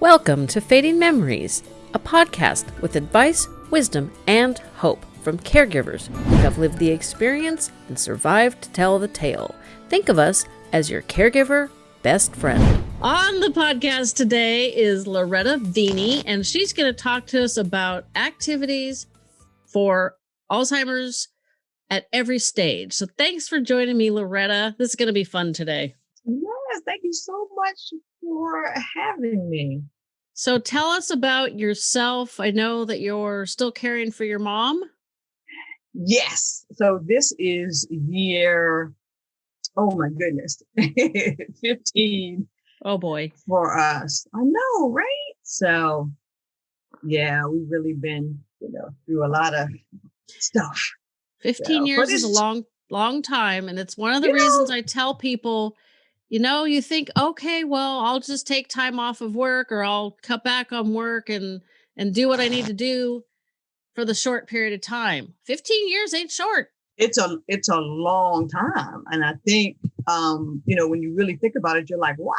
Welcome to Fading Memories, a podcast with advice, wisdom, and hope from caregivers who have lived the experience and survived to tell the tale. Think of us as your caregiver best friend. On the podcast today is Loretta Veney, and she's going to talk to us about activities for Alzheimer's at every stage. So thanks for joining me, Loretta. This is going to be fun today. Yes, thank you so much for having me. So tell us about yourself. I know that you're still caring for your mom. Yes. So this is year, oh my goodness, 15. Oh boy. For us. I know, right? So yeah, we've really been, you know, through a lot of stuff. 15 so, years is a long, long time. And it's one of the reasons know, I tell people you know, you think, okay, well, I'll just take time off of work or I'll cut back on work and and do what I need to do for the short period of time. 15 years ain't short. It's a it's a long time. And I think um, you know, when you really think about it, you're like, wow,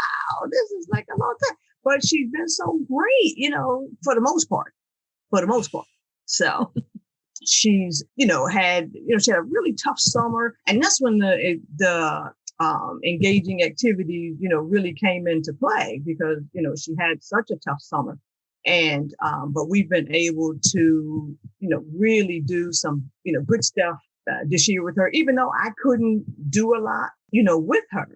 this is like a long time. But she's been so great, you know, for the most part. For the most part. So she's, you know, had, you know, she had a really tough summer. And that's when the the um, engaging activities, you know, really came into play because, you know, she had such a tough summer. And, um, but we've been able to, you know, really do some, you know, good stuff uh, this year with her, even though I couldn't do a lot, you know, with her,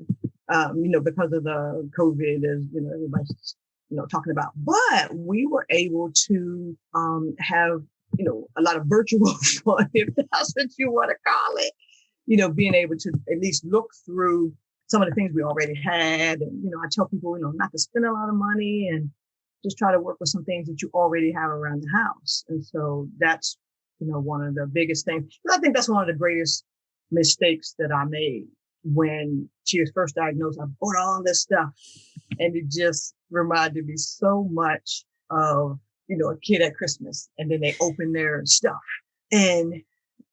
um, you know, because of the COVID, as, you know, everybody's, you know, talking about, but we were able to, um, have, you know, a lot of virtual fun, if that's what you want to call it you know, being able to at least look through some of the things we already had. And, you know, I tell people, you know, not to spend a lot of money and just try to work with some things that you already have around the house. And so that's, you know, one of the biggest things. I think that's one of the greatest mistakes that I made when she was first diagnosed. I bought all this stuff and it just reminded me so much of, you know, a kid at Christmas and then they open their stuff and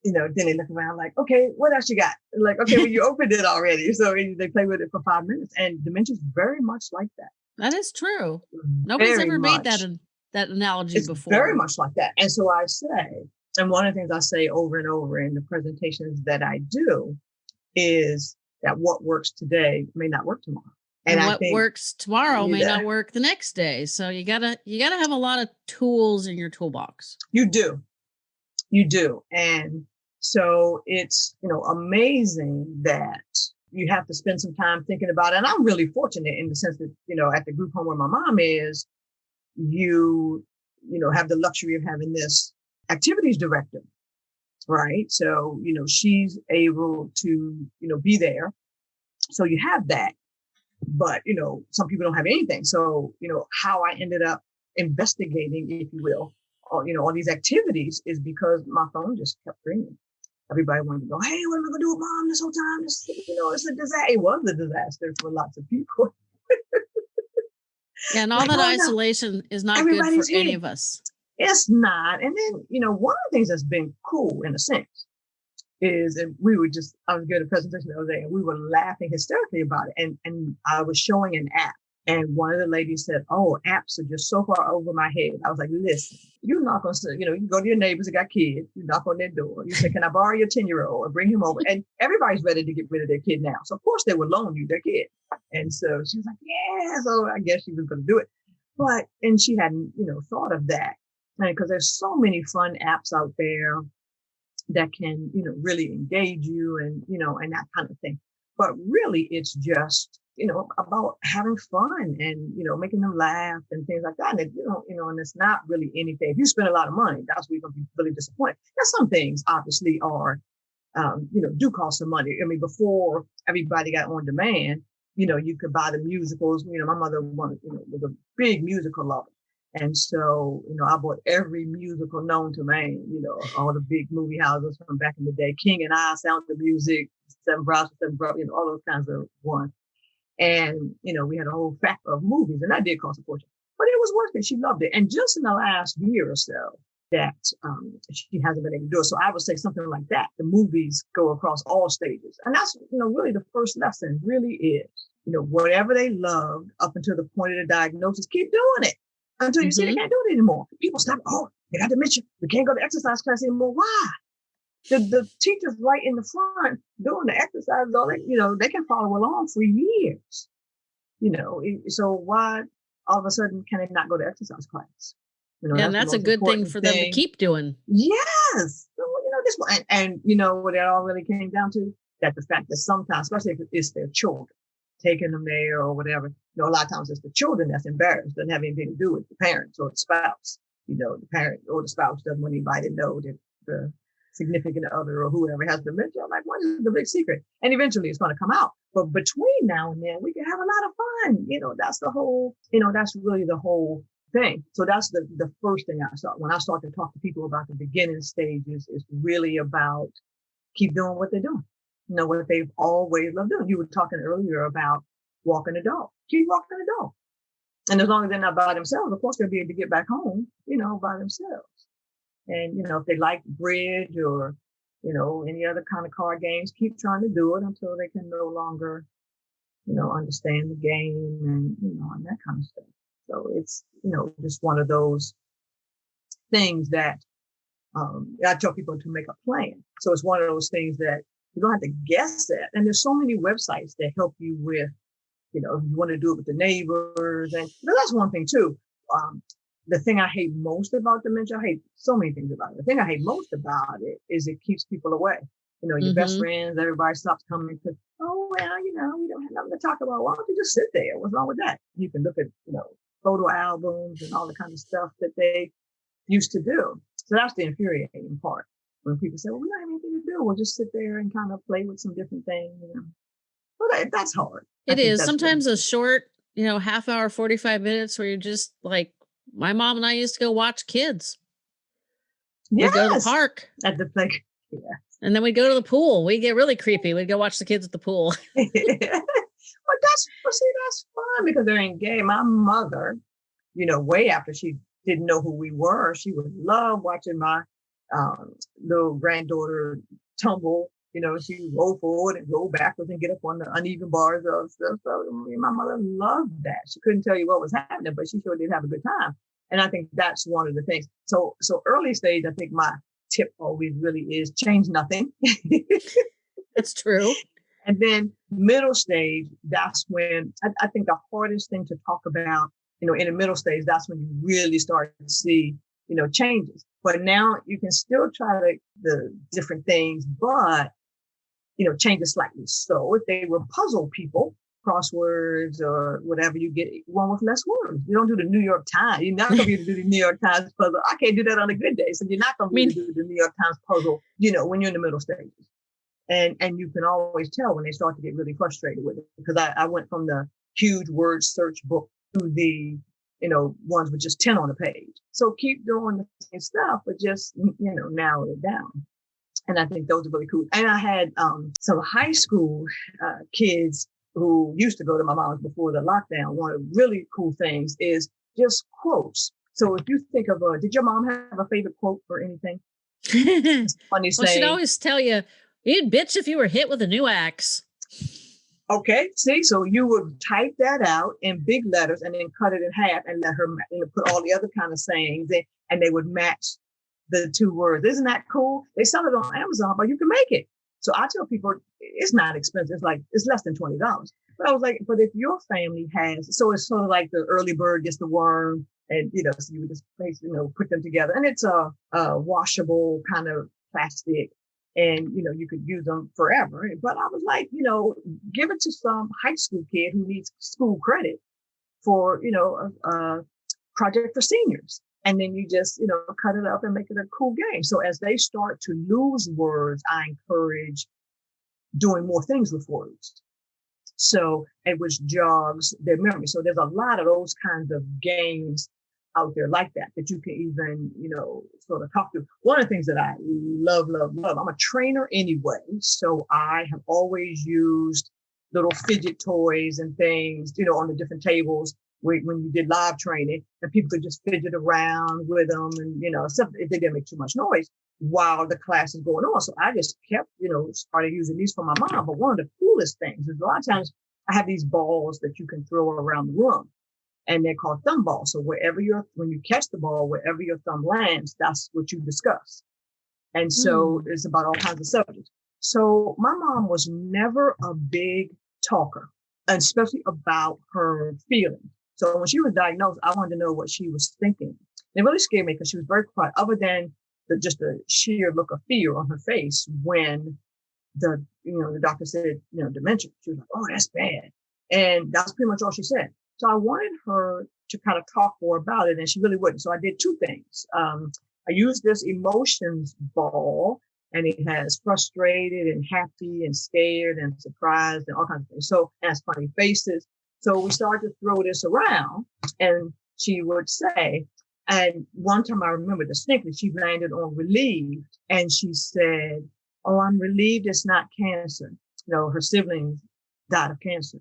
you know, then they look around like, okay, what else you got? Like, okay, well, you opened it already. So they play with it for five minutes. And dementia is very much like that. That is true. Nobody's very ever much. made that that analogy it's before. Very much like that. And so I say, and one of the things I say over and over in the presentations that I do is that what works today may not work tomorrow. And, and what works tomorrow may not work the next day. So you gotta you gotta have a lot of tools in your toolbox. You do. You do. And so it's, you know, amazing that you have to spend some time thinking about it. And I'm really fortunate in the sense that, you know, at the group home where my mom is, you, you know, have the luxury of having this activities director, right? So, you know, she's able to, you know, be there. So you have that. But, you know, some people don't have anything. So, you know, how I ended up investigating, if you will, all, you know, all these activities is because my phone just kept ringing everybody wanted to go, hey, what am I going to do with mom this whole time? This, you know, it's a disaster. It was a disaster for lots of people. yeah, and all like, that oh, isolation no. is not good for here. any of us. It's not. And then, you know, one of the things that's been cool in a sense is and we were just I was giving a presentation the other day and we were laughing hysterically about it. And and I was showing an app and one of the ladies said, Oh, apps are just so far over my head. I was like, listen, not going to, you know, you go to your neighbors that got kids, you knock on their door. You say, Can I borrow your 10 year old and bring him over? And everybody's ready to get rid of their kid now. So of course they would loan you their kid. And so she was like, Yeah. So I guess she was going to do it. But, and she hadn't, you know, thought of that. Because there's so many fun apps out there that can, you know, really engage you and, you know, and that kind of thing. But really, it's just you know, about having fun and, you know, making them laugh and things like that. And, you know, you know, and it's not really anything. If you spend a lot of money, that's where you're going to be really disappointed. Now, some things obviously are, um, you know, do cost some money. I mean, before everybody got on demand, you know, you could buy the musicals. You know, my mother wanted, you know, was a big musical lover. And so, you know, I bought every musical known to man, you know, all the big movie houses from back in the day, King and I, Sound of Music, Seven Brothers, Seven Brothers, you know, all those kinds of ones. And, you know, we had a whole pack of movies and that did cost a fortune, but it was worth it. She loved it. And just in the last year or so that, um, she hasn't been able to do it. So I would say something like that. The movies go across all stages. And that's, you know, really the first lesson really is you know, whatever they loved up until the point of the diagnosis, keep doing it until you mm-hmm. see they mm-hmm. can't do it anymore. People stop, oh, they got dementia. We can't go to exercise class anymore. Why? The, the teachers right in the front doing the exercises, all that, you know, they can follow along for years. You know, so why all of a sudden can they not go to exercise class? You know, yeah, and that's, a good thing for thing. them to keep doing. Yes. So, you know, this one, and, and you know what it all really came down to? That the fact that sometimes, especially if it's their children, taking them there or whatever, you know, a lot of times it's the children that's embarrassed, doesn't have anything to do with the parents or the spouse. You know, the parent or the spouse doesn't want anybody to know that the significant other or whoever has dementia. I'm like, what is the big secret? And eventually it's going to come out. But between now and then, we can have a lot of fun. You know, that's the whole, you know, that's really the whole thing. So that's the, the first thing I start when I start to talk to people about the beginning stages is really about keep doing what they're doing. You know, what they've always loved doing. You were talking earlier about walking a dog. Keep walking a dog. And as long as they're not by themselves, of course they'll be able to get back home, you know, by themselves. And, you know, if they like bridge or, you know, any other kind of card games, keep trying to do it until they can no longer, you know, understand the game and, you know, and that kind of stuff. So it's, you know, just one of those things that um, I tell people to make a plan. So it's one of those things that you don't have to guess at. And there's so many websites that help you with, you know, if you want to do it with the neighbors. And that's one thing too. Um, the thing I hate most about dementia, I hate so many things about it. The thing I hate most about it is it keeps people away. You know, your mm-hmm. best friends, everybody stops coming because, oh, well, you know, we don't have nothing to talk about. Why don't you just sit there? What's wrong with that? You can look at, you know, photo albums and all the kind of stuff that they used to do. So that's the infuriating part. When people say, well, we don't have anything to do. We'll just sit there and kind of play with some different things. You know? Well, that, that's hard. It is sometimes a short, you know, half hour, 45 minutes where you're just like, my mom and I used to go watch kids. Yes. We'd go to the park. At the like, yeah. And then we'd go to the pool. We'd get really creepy. We'd go watch the kids at the pool. but that's well, see, that's fun because they're gay My mother, you know, way after she didn't know who we were, she would love watching my um, little granddaughter tumble. You know, she would roll forward and roll backwards and get up on the uneven bars of stuff. So my mother loved that. She couldn't tell you what was happening, but she sure did have a good time. And I think that's one of the things. So, so early stage, I think my tip always really is change nothing. that's true. And then middle stage, that's when I, I, think the hardest thing to talk about, you know, in the middle stage, that's when you really start to see, you know, changes. But now you can still try the, the different things, but, you know, change it slightly. So if they were puzzle people, crosswords or whatever, you get one with less words. You don't do the New York Times. You're not going to be able to do the New York Times puzzle. I can't do that on a good day. So you're not going to be able to do the New York Times puzzle, you know, when you're in the middle stages. And, and you can always tell when they start to get really frustrated with it because I, I went from the huge word search book to the, you know, ones with just 10 on the page. So keep doing the same stuff, but just, you know, narrow it down. And I think those are really cool. And I had, um, some high school, uh, kids who used to go to my mom's before the lockdown. One of the really cool things is just quotes. So if you think of a, did your mom have a favorite quote or anything? funny well, she'd always tell you, You'd bitch if you were hit with a new axe. Okay, see, so you would type that out in big letters and then cut it in half and let her you know, put all the other kind of sayings in, and they would match the two words. Isn't that cool? They sell it on Amazon, but you can make it. So I tell people it's not expensive. It's like it's less than twenty dollars. But I was like, but if your family has, so it's sort of like the early bird gets the worm, and you know, so you would just place, you know put them together, and it's a, a washable kind of plastic and you know you could use them forever but i was like you know give it to some high school kid who needs school credit for you know a, a, project for seniors and then you just you know cut it up and make it a cool game. So as they start to lose words i encourage doing more things with words. So it was jogs their memory. So there's a lot of those kinds of games out there like that that you can even you know sort of talk to. One of the things that i love love love i'm a trainer anyway so i have always used little fidget toys and things you know on the different tables when, when you did live training and people could just fidget around with them and you know if they didn't make too much noise while the class is going on so i just kept you know started using these for my mom but one of the coolest things is a lot of times I have these balls that you can throw around the room and they're called thumb balls. So wherever your, when you catch the ball, wherever your thumb lands, that's what you discuss. And so mm. it's about all kinds of subjects. So my mom was never a big talker, especially about her feelings. So when she was diagnosed, I wanted to know what she was thinking. It really scared me because she was very quiet, other than the, just the sheer look of fear on her face when the, you know, the doctor said, you know, dementia. She was like, oh, that's bad. And that's pretty much all she said. So I wanted her to kind of talk more about it and she really wouldn't. So I did two things. Um, I used this emotions ball and it has frustrated and happy and scared and surprised and all kinds of things. So it has funny faces. So we started to throw this around and she would say, and one time I remember distinctly, she landed on relieved and she said, Oh, I'm relieved it's not cancer. You know, her siblings died of cancer.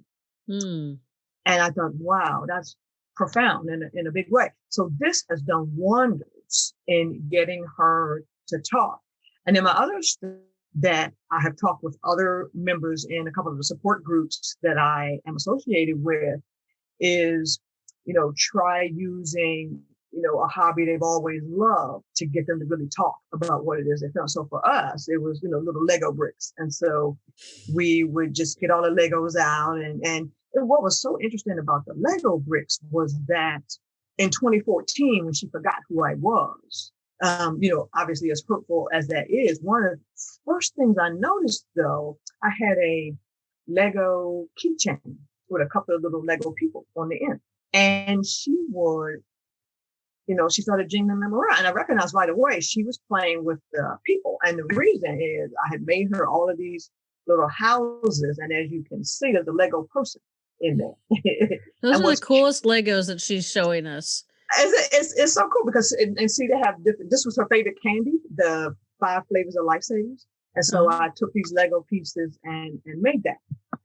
Mm. And I thought, wow, that's profound in a, in a big way. So this has done wonders in getting her to talk. And then my other that I have talked with other members in a couple of the support groups that I am associated with is, you know, try using, you know, a hobby they've always loved to get them to really talk about what it is they feel. So for us, it was, you know, little Lego bricks. And so we would just get all the Legos out and, and what was so interesting about the Lego bricks was that in 2014, when she forgot who I was, um, you know, obviously as hurtful as that is, one of the first things I noticed though, I had a Lego keychain with a couple of little Lego people on the end. And she would, you know, she started jingling them around. And I recognized right away she was playing with the people. And the reason is I had made her all of these little houses. And as you can see, there's a Lego person in there. Those are the coolest Legos that she's showing us. It's, it's, it's so cool because and, and, see they have different. This was her favorite candy, the five flavors of lifesavers, and so mm-hmm. I took these Lego pieces and and made that.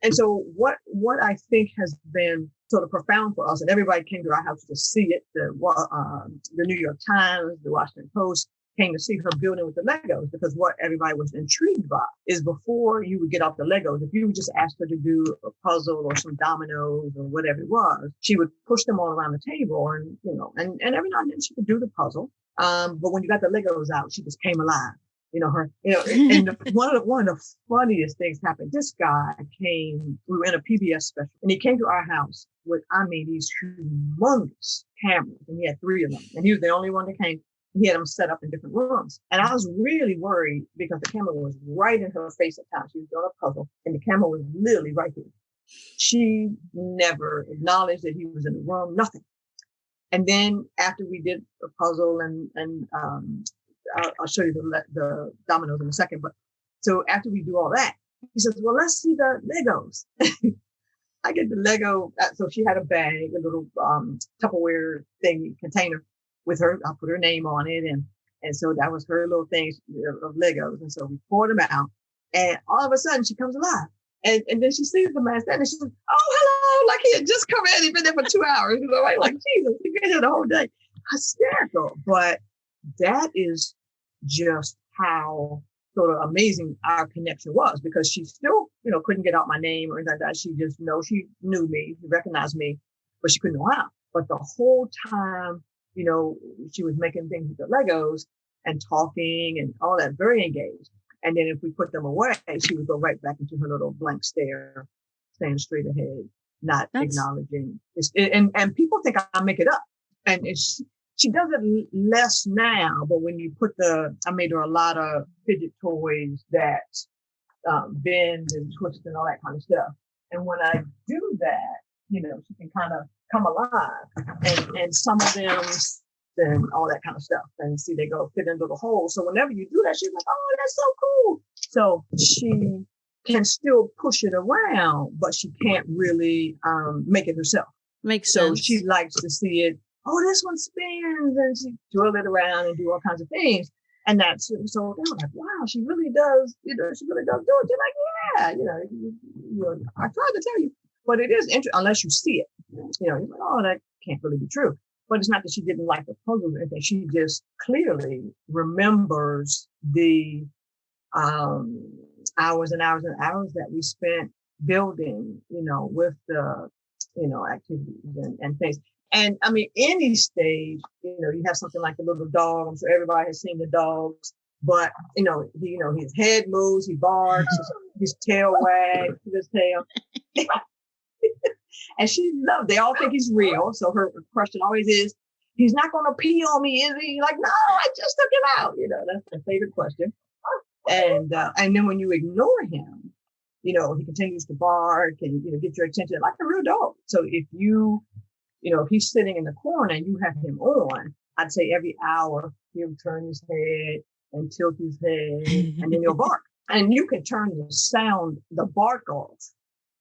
And so what what I think has been sort of profound for us, and everybody came to our house to see it. The uh, the New York Times, the Washington Post, came to see her building with the Legos because what everybody was intrigued by is before you would get off the Legos, if you would just ask her to do a puzzle or some dominoes or whatever it was, she would push them all around the table and, you know, and, and every now and then she could do the puzzle. Um, but when you got the Legos out, she just came alive. You know, her, you know, and the, one of the, one of the funniest things happened. This guy came, we were in a PBS special and he came to our house with, I mean, these humongous cameras and he had three of them and he was the only one that came he had them set up in different rooms. And I was really worried because the camera was right in her face at times. She was doing a puzzle and the camera was literally right here. She never acknowledged that he was in the room, nothing. And then after we did the puzzle and, and, um, I'll, I'll show you the, the dominoes in a second, but so after we do all that, he says, well, let's see the Legos. I get the Lego. Uh, so she had a bag, a little, um, Tupperware thing container with her. I put her name on it, and and so that was her little thing of Legos. And so we poured them out, and all of a sudden she comes alive. And, and then she sees the man standing. She's like, "Oh, hello!" Like he had just come in. He'd been there for two hours. You know, right? Like Jesus, he been here the whole day. Hysterical, but that is just how sort of amazing our connection was because she still, you know, couldn't get out my name or anything like that. She just know she knew me, she recognized me, but she couldn't know how. But the whole time you know, she was making things with the Legos and talking and all that, very engaged. And then if we put them away, she would go right back into her little blank stare, staying straight ahead, not That's... acknowledging. It, and, and people think I make it up. And it's, she does it less now, but when you put the, I made her a lot of fidget toys that um, bend and twist and all that kind of stuff. And when I do that, you know, she can kind of come alive. And, and some of them and all that kind of stuff. And see, they go fit into the hole. So whenever you do that, she's like, oh, that's so cool. So she can still push it around, but she can't really um, make it herself. Makes so sense. she likes to see it. Oh, this one spins, and she twirl it around and do all kinds of things. And that's so they're like, wow, she really does, you know, she really does do it. You're like, yeah, you know, you, you know, I tried to tell you, but it is interesting unless you see it. You know, you're like, oh, that can't really be true. But it's not that she didn't like the puzzle or anything. She just clearly remembers the um, hours and hours and hours that we spent building, you know, with the, you know, activities and, and things. And I mean, any stage, you know, you have something like a little dog. I'm sure everybody has seen the dogs, but you know, he, you know, his head moves, he barks, his tail wags, his tail. and she loves. They all think he's real. So her question always is, "He's not going to pee on me, is he?" Like, no, I just took him out. You know, that's the favorite question. And uh, and then when you ignore him, you know, he continues to bark and you know get your attention like a real dog. So if you, you know, if he's sitting in the corner and you have him on, I'd say every hour he'll turn his head and tilt his head, and then he'll bark. And you can turn the sound, the bark off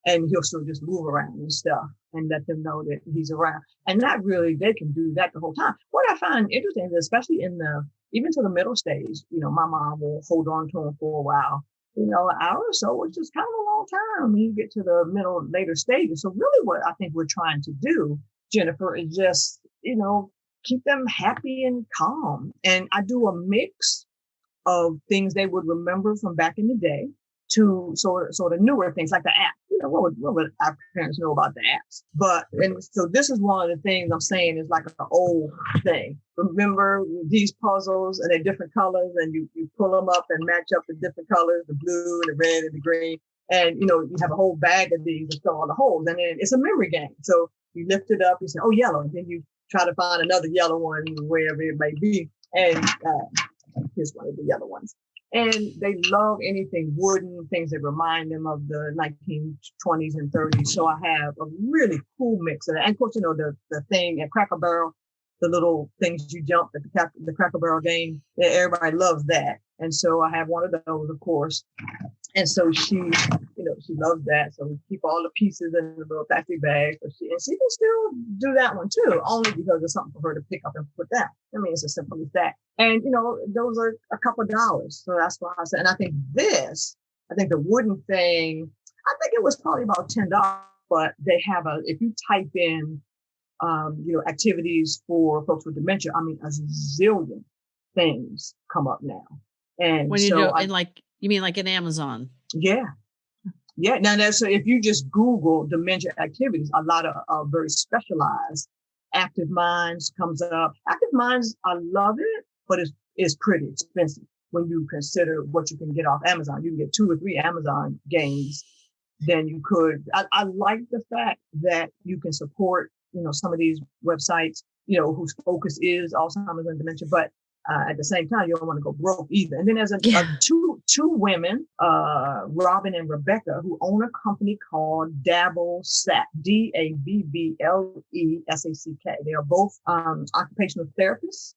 and he'll sort of just move around and stuff and let them know that he's around. And that really, they can do that the whole time. What I find interesting is especially in the, even to the middle stage, you know, my mom will hold on to him for a while, you know, an hour or so, which is kind of a long time when you get to the middle, later stages. So really what I think we're trying to do, Jennifer, is just, you know, keep them happy and calm. And I do a mix of things they would remember from back in the day to sort of, sort of newer things like the app. You know, what would, what would our parents know about the apps? But, and so this is one of the things I'm saying is like an old thing. Remember these puzzles and they're different colors and you, you pull them up and match up the different colors, the blue and the red and the green. And, you know, you have a whole bag of these and fill all the holes and then it's a memory game. So you lift it up, you say, oh, yellow. And then you try to find another yellow one wherever it may be. And, uh, here's one of the yellow ones and they love anything wooden, things that remind them of the 1920s and 30s. So I have a really cool mix of that. And of course, you know, the, the thing at Cracker Barrel, the little things you jump at the, the Cracker Barrel game, everybody loves that. And so I have one of those, of course. And so she, you know, she loves that. So we keep all the pieces in the little plastic bag. So she, and she can still do that one too, only because it's something for her to pick up and put down. I mean, it's as simple as that. And, you know, those are a couple dollars. So that's why I said, and I think this, I think the wooden thing, I think it was probably about $10, but they have a, if you type in, um, you know, activities for folks with dementia, I mean, a zillion things come up now. And when you so do, I, and like you mean like in Amazon? Yeah. Yeah. Now, that's, so if you just Google dementia activities, a lot of uh, very specialized Active Minds comes up. Active Minds, I love it, but it's, it's pretty expensive when you consider what you can get off Amazon. You can get two or three Amazon games than you could. I, I like the fact that you can support, you know, some of these websites, you know, whose focus is Alzheimer's and dementia, but uh, at the same time, you don't want to go broke either. And then there's a, yeah. a two two women, uh, Robin and Rebecca, who own a company called Dabble Sack, D A B B L E S A C K. They are both um, occupational therapists,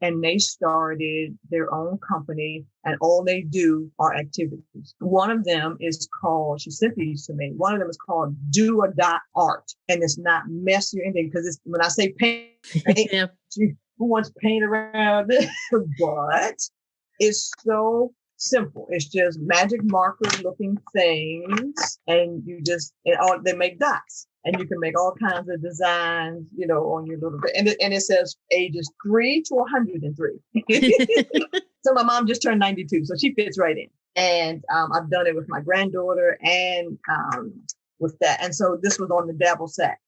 and they started their own company, and all they do are activities. One of them is called. She sent these to me. One of them is called Do a Dot Art, and it's not messy or anything because it's when I say paint. paint yeah. she, who wants paint around it, but it's so simple. It's just magic marker looking things, and you just and all they make dots, and you can make all kinds of designs, you know, on your little bit. And it, and it says ages three to 103. so my mom just turned 92, so she fits right in. And um, I've done it with my granddaughter and um, with that. And so this was on the Dabble Sack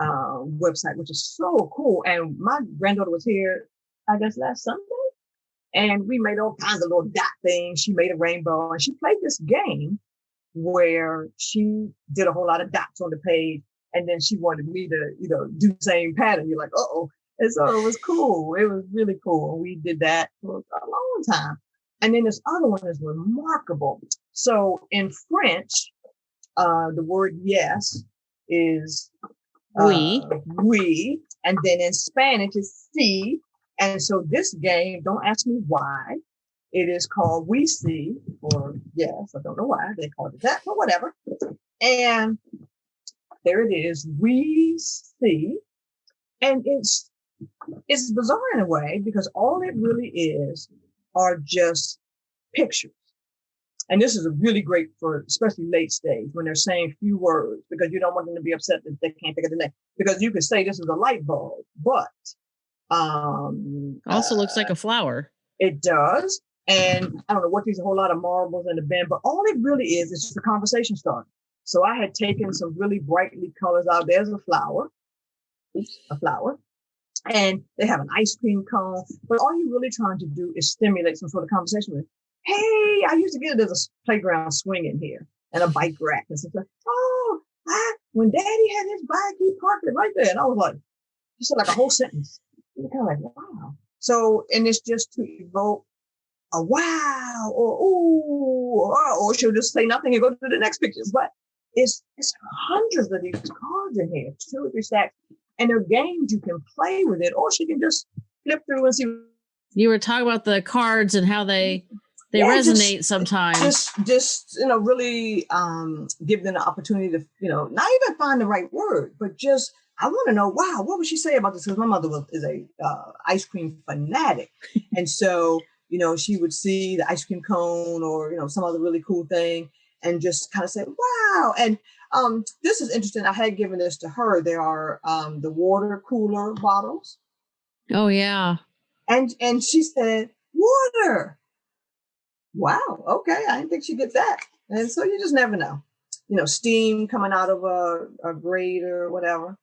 uh, website, which is so cool. And my granddaughter was here, I guess, last Sunday. And we made all kinds of little dot things. She made a rainbow and she played this game where she did a whole lot of dots on the page. And then she wanted me to, you know, do the same pattern. You're like, oh. And so it was cool. It was really cool. We did that for a long time. And then this other one is remarkable. So in French, uh, the word yes is we. Uh, we. And then in Spanish it's see. And so this game, don't ask me why. It is called We See, or yes, I don't know why they called it that, but whatever. And there it is. We see. And it's it's bizarre in a way because all it really is are just pictures. And this is a really great for especially late stage when they're saying few words because you don't want them to be upset that they can't think of the name. Because you could say this is a light bulb, but um also uh, looks like a uh, flower. It does. And I don't know what these a whole lot of marbles in the bin, but all it really is is just a conversation starter. So I had taken some really brightly colors out. There's a flower, Oops, a flower, and they have an ice cream cone. But all you're really trying to do is stimulate some sort of conversation with, hey, I used to get it as a playground swing in here and a bike rack and stuff. Oh, I, when daddy had his bike, he parked it right there. And I was like, just like a whole sentence. And kind of like, wow. So, and it's just to evoke a wow or ooh, or, or she'll just say nothing and go to the next picture. But it's, it's hundreds of these cards in here, two or three stacks. And they're games you can play with it, or she can just flip through and see. You were talking about the cards and how they they yeah, resonate just, sometimes. Just just you know, really um give them the opportunity to, you know, not even find the right word, but just I want to know, wow, what would she say about this? Because my mother was is a uh, ice cream fanatic, and so you know she would see the ice cream cone or you know some other really cool thing, and just kind of say, wow. And um, this is interesting. I had given this to her. There are um, the water cooler bottles. Oh yeah. And and she said, water. Wow. Okay. I didn't think she'd get that. And so you just never know. You know, steam coming out of a, a grate or whatever.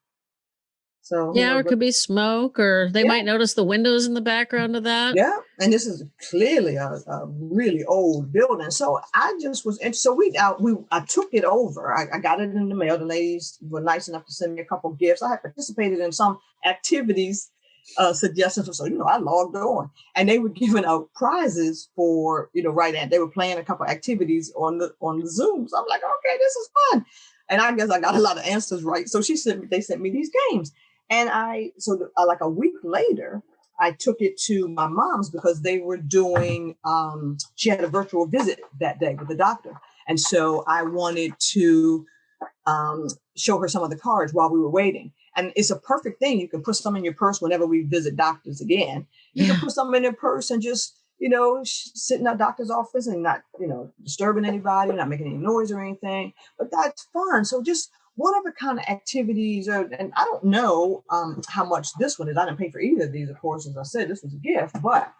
So yeah, you know, or it could be smoke, or they yeah. might notice the windows in the background of that. Yeah, and this is clearly a, a really old building. So I just was, and so we out, we I took it over. I, I, got it in the mail. The ladies were nice enough to send me a couple gifts. I had participated in some activities uh, suggestions. So you know, I logged on, and they were giving out prizes for you know right and they were playing a couple activities on the on the Zoom. So I'm like, okay, this is fun. And I guess I got a lot of answers right. So she sent me, they sent me these games. And I, so uh, like a week later, I took it to my mom's because they were doing, um, she had a virtual visit that day with the doctor. And so I wanted to um, show her some of the cards while we were waiting. And it's a perfect thing. You can put some in your purse whenever we visit doctors again. You yeah. can put some in your purse and just, you know, sit in doctor's office and not, you know, disturbing anybody, not making any noise or anything. But that's fun. So just whatever kind of activities are, and I don't know um, how much this one is. I didn't pay for either of these, of course, as I said, this was a gift, but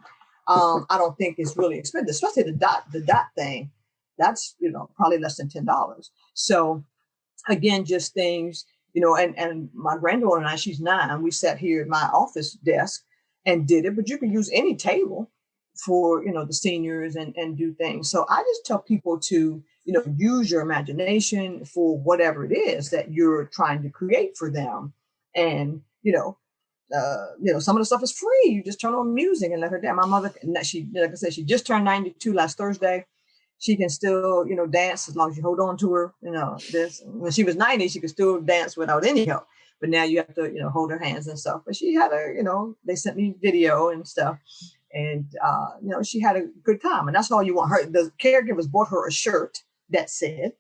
um, I don't think it's really expensive, especially the dot, the dot thing. That's, you know, probably less than $10. So again, just things, you know, and, and my granddaughter and I, she's nine, we sat here at my office desk and did it, but you can use any table for, you know, the seniors and, and do things. So I just tell people to, you know, use your imagination for whatever it is that you're trying to create for them. And, you know, uh, you know, some of the stuff is free. You just turn on music and let her dance. My mother, she, like I said, she just turned 92 last Thursday. She can still, you know, dance as long as you hold on to her. You know, this when she was 90, she could still dance without any help. But now you have to, you know, hold her hands and stuff. But she had a, you know, they sent me video and stuff. And, uh, you know, she had a good time. And that's all you want her. The caregivers bought her a shirt that said,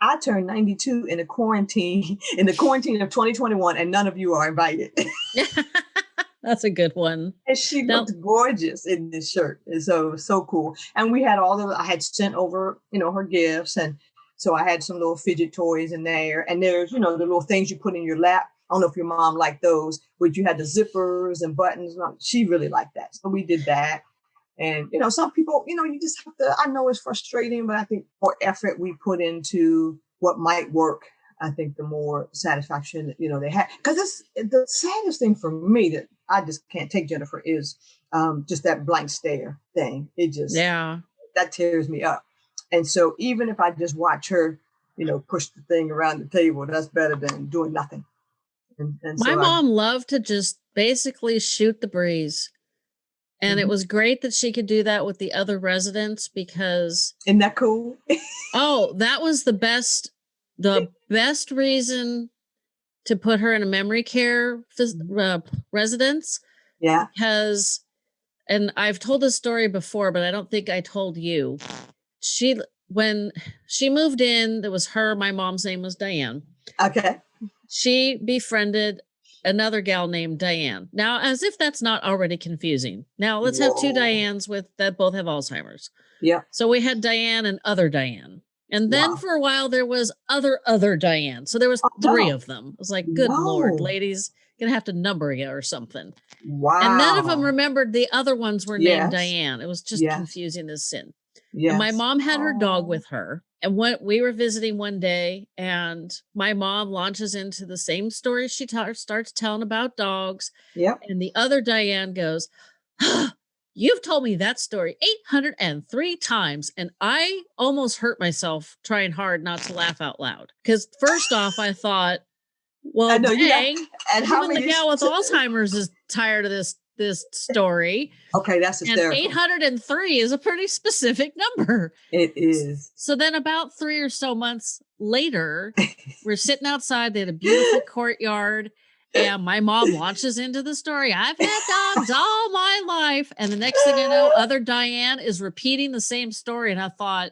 I turned 92 in a quarantine, in the quarantine of 2021, and none of you are invited. That's a good one. And she now, looked gorgeous in this shirt. And so so cool. And we had all the I had sent over, you know, her gifts. And so I had some little fidget toys in there. And there's, you know, the little things you put in your lap. I don't know if your mom liked those, but you had the zippers and buttons. She really liked that. So we did that. And, you know, some people, you know, you just have to, I know it's frustrating, but I think more effort we put into what might work, I think the more satisfaction, you know, they have. Cause it's the saddest thing for me that I just can't take Jennifer is um, just that blank stare thing. It just, yeah, that tears me up. And so even if I just watch her, you know, push the thing around the table, that's better than doing nothing. And, and My so mom I, loved to just basically shoot the breeze. And mm-hmm. it was great that she could do that with the other residents because Isn't that cool? oh, that was the best the best reason to put her in a memory care mm-hmm. uh, residence. Yeah. Because and I've told this story before, but I don't think I told you. She when she moved in, there was her, my mom's name was Diane. Okay. She befriended another gal named Diane. Now, as if that's not already confusing. Now, let's Whoa. have two Dianes with that both have Alzheimer's. Yeah. So we had Diane and other Diane. And then wow. for a while there was other other Diane. So there was oh, three wow. of them. It was like, good wow. lord, ladies, gonna have to number you or something. Wow. And none of them remembered the other ones were named yes. Diane. It was just yes. confusing as sin. Yeah. My mom had her dog oh. with her. And what we were visiting one day and my mom launches into the same story she ta- starts telling about dogs Yeah. and the other diane goes you've told me that story 803 times and i almost hurt myself trying hard not to laugh out loud because first off i thought well I know, you got- dang, And how even the gal with alzheimer's is tired of this this story Okay, that's and hysterical. 803 is a pretty specific number It is. so then about three or so months later, we're sitting outside. They had a beautiful courtyard. And my mom launches into the story. I've had dogs all my life. And the next thing I know, other Diane is repeating the same story. And I thought,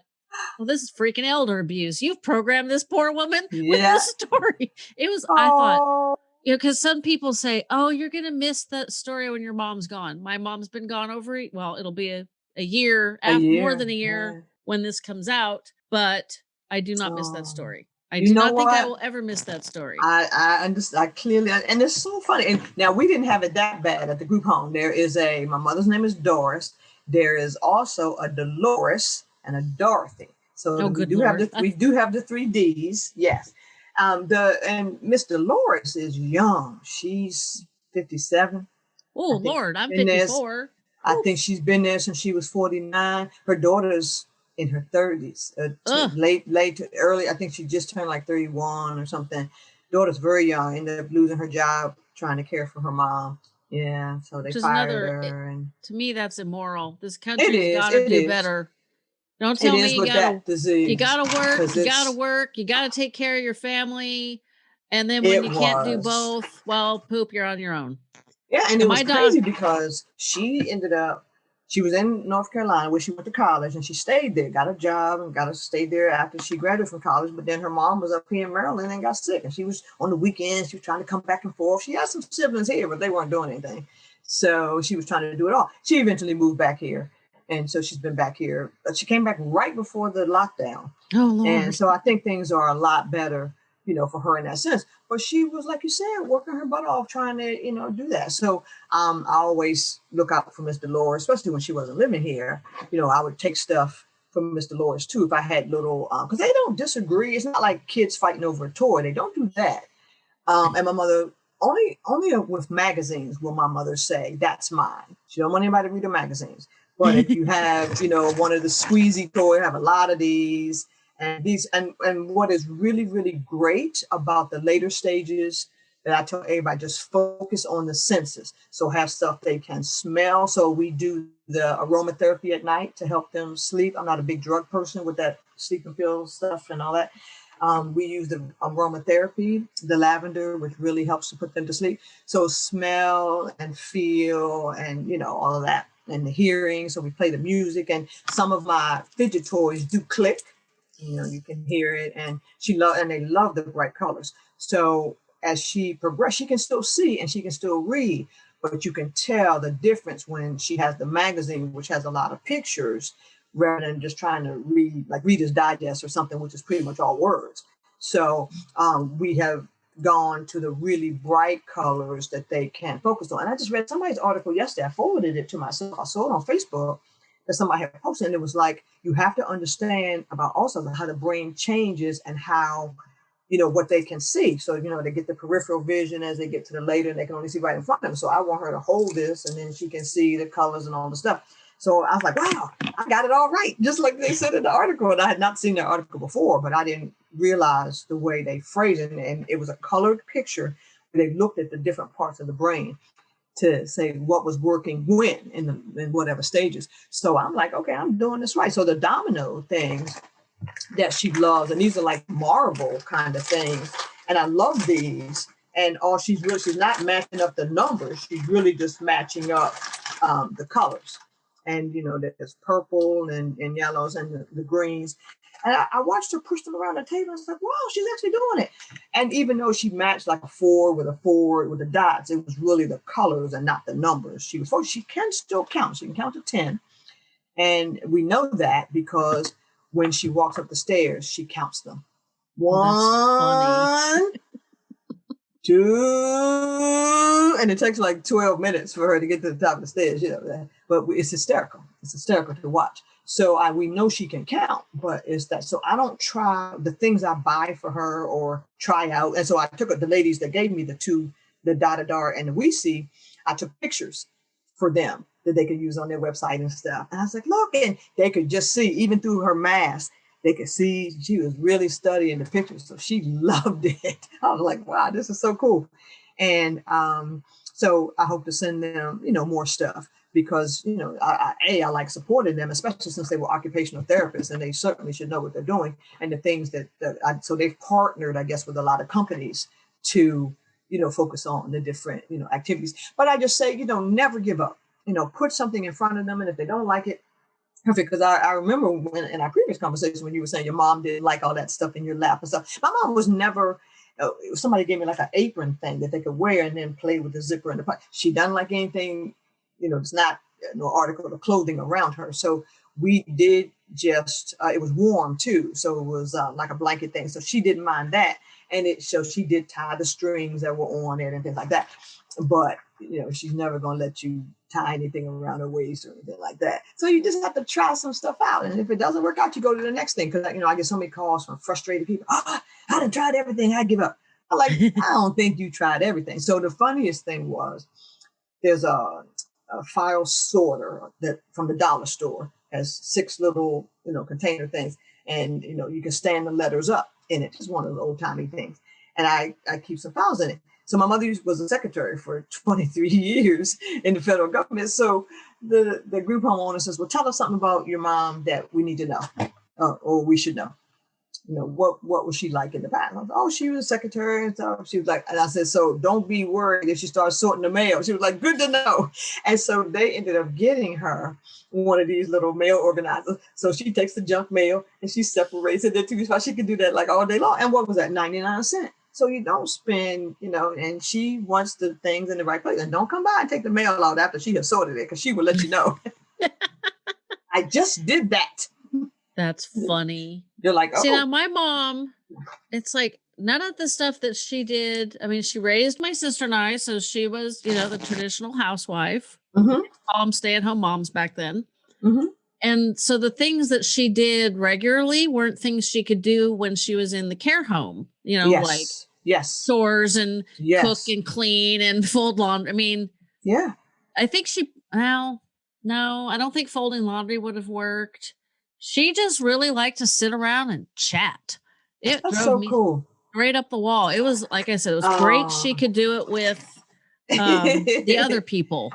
well, this is freaking elder abuse. You've programmed this poor woman with Yeah. this story. It was, I thought, you know, because some people say, oh, you're going to miss that story when your mom's gone. My mom's been gone over, well, it'll be a, a year, a af- more than a year yeah. when this comes out, but I do not miss that story. I You do not think I will ever miss that story. I, I understand. I clearly, and it's so funny. And now we didn't have it that bad at the group home. There is a, my mother's name is Doris. There is also a Dolores and a Dorothy. So Oh, we do have the we do have the three D's. Yes. Um, the and Miss Dolores is young. She's 57. oh Lord, I'm in this- I think she's been there since she was 49. Her daughter's in her 30s, uh, late, late, to early. I think she just turned like 31 or something. Daughter's very young, ended up losing her job trying to care for her mom. Yeah, so they Which fired another- her, and To me, that's immoral. This country's got to do is. better. Don't tell me you gotta disease. you gotta work, you gotta work, you gotta take care of your family, and then when you can't do both, well, poop, you're on your own. Yeah, and it My was dog- crazy because she ended up, she was in North Carolina where she went to college and she stayed there, got a job and got to stay there after she graduated from college. But then her mom was up here in Maryland and got sick. And she was on the weekends, she was trying to come back and forth. She had some siblings here, but they weren't doing anything. So she was trying to do it all. She eventually moved back here. And so she's been back here. But she came back right before the lockdown. Oh Lord. And so I think things are a lot better, you know, for her in that sense. But she was, like you said, working her butt off trying to, you know, do that. So um, I always look out for Miss Dolores, especially when she wasn't living here. You know, I would take stuff from Miss Dolores too if I had little, because they don't disagree. It's not like kids fighting over a toy. They don't do that. Um, and my mother only only with magazines will my mother say that's mine. She don't want anybody to read the magazines. But if you have, you know, one of the squeezy toy, I have a lot of these and these and and what is really really great about the later stages that I tell everybody just focus on the senses. So have stuff they can smell. So we do the aromatherapy at night to help them sleep. I'm not a big drug person with that sleeping pill stuff and all that. Um, we use the aromatherapy, the lavender, which really helps to put them to sleep. So smell and feel and you know all of that and the hearing. So we play the music and some of my fidget toys do click. You know, you can hear it and she love and they love the bright colors. So as she progresses, she can still see and she can still read, but you can tell the difference when she has the magazine, which has a lot of pictures, rather than just trying to read like Reader's Digest or something, which is pretty much all words. So um, we have gone to the really bright colors that they can't focus on. And I just read somebody's article yesterday. I forwarded it to myself. I saw it on Facebook that somebody had posted, and it was like you have to understand about also how the brain changes and how you know what they can see. So you know they get the peripheral vision as they get to the later, and they can only see right in front of them. So I want her to hold this, and then she can see the colors and all the stuff. So I was like, wow, I got it all right, just like they said in the article. And I had not seen the article before, but I didn't realize the way they phrased it. And it was a colored picture. They looked at the different parts of the brain to say what was working when in the in whatever stages. So I'm like, okay, I'm doing this right. So the domino things that she loves, and these are like marble kind of things, and I love these. And all she's really she's not matching up the numbers; she's really just matching up um, the colors. And you know, there's purple and, and yellows and the, the greens. And I, I watched her push them around the table. I was like, wow, she's actually doing it. And even though she matched like a four with a four with the dots, it was really the colors and not the numbers. She was oh, she can still count. She can count to 10. And we know that because when she walks up the stairs, she counts them. Oh. One, two, and it takes like 12 minutes for her to get to the top of the stairs, you know. But it's hysterical. It's hysterical to watch. So I we know she can count, but it's that. So I don't try the things I buy for her or try out. And so I took the ladies that gave me the two, the da da da and the we see. I took pictures for them that they could use on their website and stuff. And I was like, look, and they could just see even through her mask they could see she was really studying the pictures. So she loved it. I was like, wow, this is so cool. And um, so I hope to send them, you know, more stuff because, you know, I, I, A, I like supporting them, especially since they were occupational therapists and they certainly should know what they're doing and the things that, that I, so they've partnered, I guess, with a lot of companies to, you know, focus on the different, you know, activities. But I just say, you know, never give up, you know, put something in front of them. And if they don't like it, perfect because I, I, remember when in our previous conversation when you were saying your mom didn't like all that stuff in your lap and stuff. My mom was never. Uh, somebody gave me like an apron thing that they could wear and then play with the zipper and the pot. She doesn't like anything, you know, it's not no article of clothing around her. So we did just uh, it was warm too, so it was uh, like a blanket thing. So she didn't mind that, and it so she did tie the strings that were on it and things like that. But you know, she's never gonna let you tie anything around her waist or anything like that. So you just have to try some stuff out. And if it doesn't work out, you go to the next thing. Cause you know, I get so many calls from frustrated people. Oh, I done tried everything, I give up. I'm like, I don't think you tried everything. So the funniest thing was there's a, a file sorter that from the dollar store has six little, you know, container things. And you know, you can stand the letters up in it. It's one of those old timey things. And I, I keep some files in it. So my mother was a secretary for 23 years in the federal government. So the, the group home owner says, well, tell us something about your mom that we need to know uh, or we should know. You know, what what was she like in the past? Was, oh, she was a secretary and stuff. She was like, and I said, so don't be worried if she starts sorting the mail. She was like, good to know. And so they ended up getting her one of these little mail organizers. So she takes the junk mail and she separates it into two spots. She could do that like all day long. And what was that? 99 cents. So you don't spend, you know, and she wants the things in the right place. And don't come by and take the mail out after she has sorted it because she will let you know. I just did that. That's funny. You're like, oh. See, now my mom, it's like none of the stuff that she did. I mean, she raised my sister and I, so she was, you know, the traditional housewife. Mm-hmm. Mom, stay at home moms back then. Mm-hmm. And so the things that she did regularly weren't things she could do when she was in the care home, you know, yes. like yes sores and yes. cook and clean and fold laundry. I mean yeah. I think she well no i don't think folding laundry would have worked. She just really liked to sit around and chat. It That's so cool. straight up the wall. It was like i said it was great she could do it with um, the other people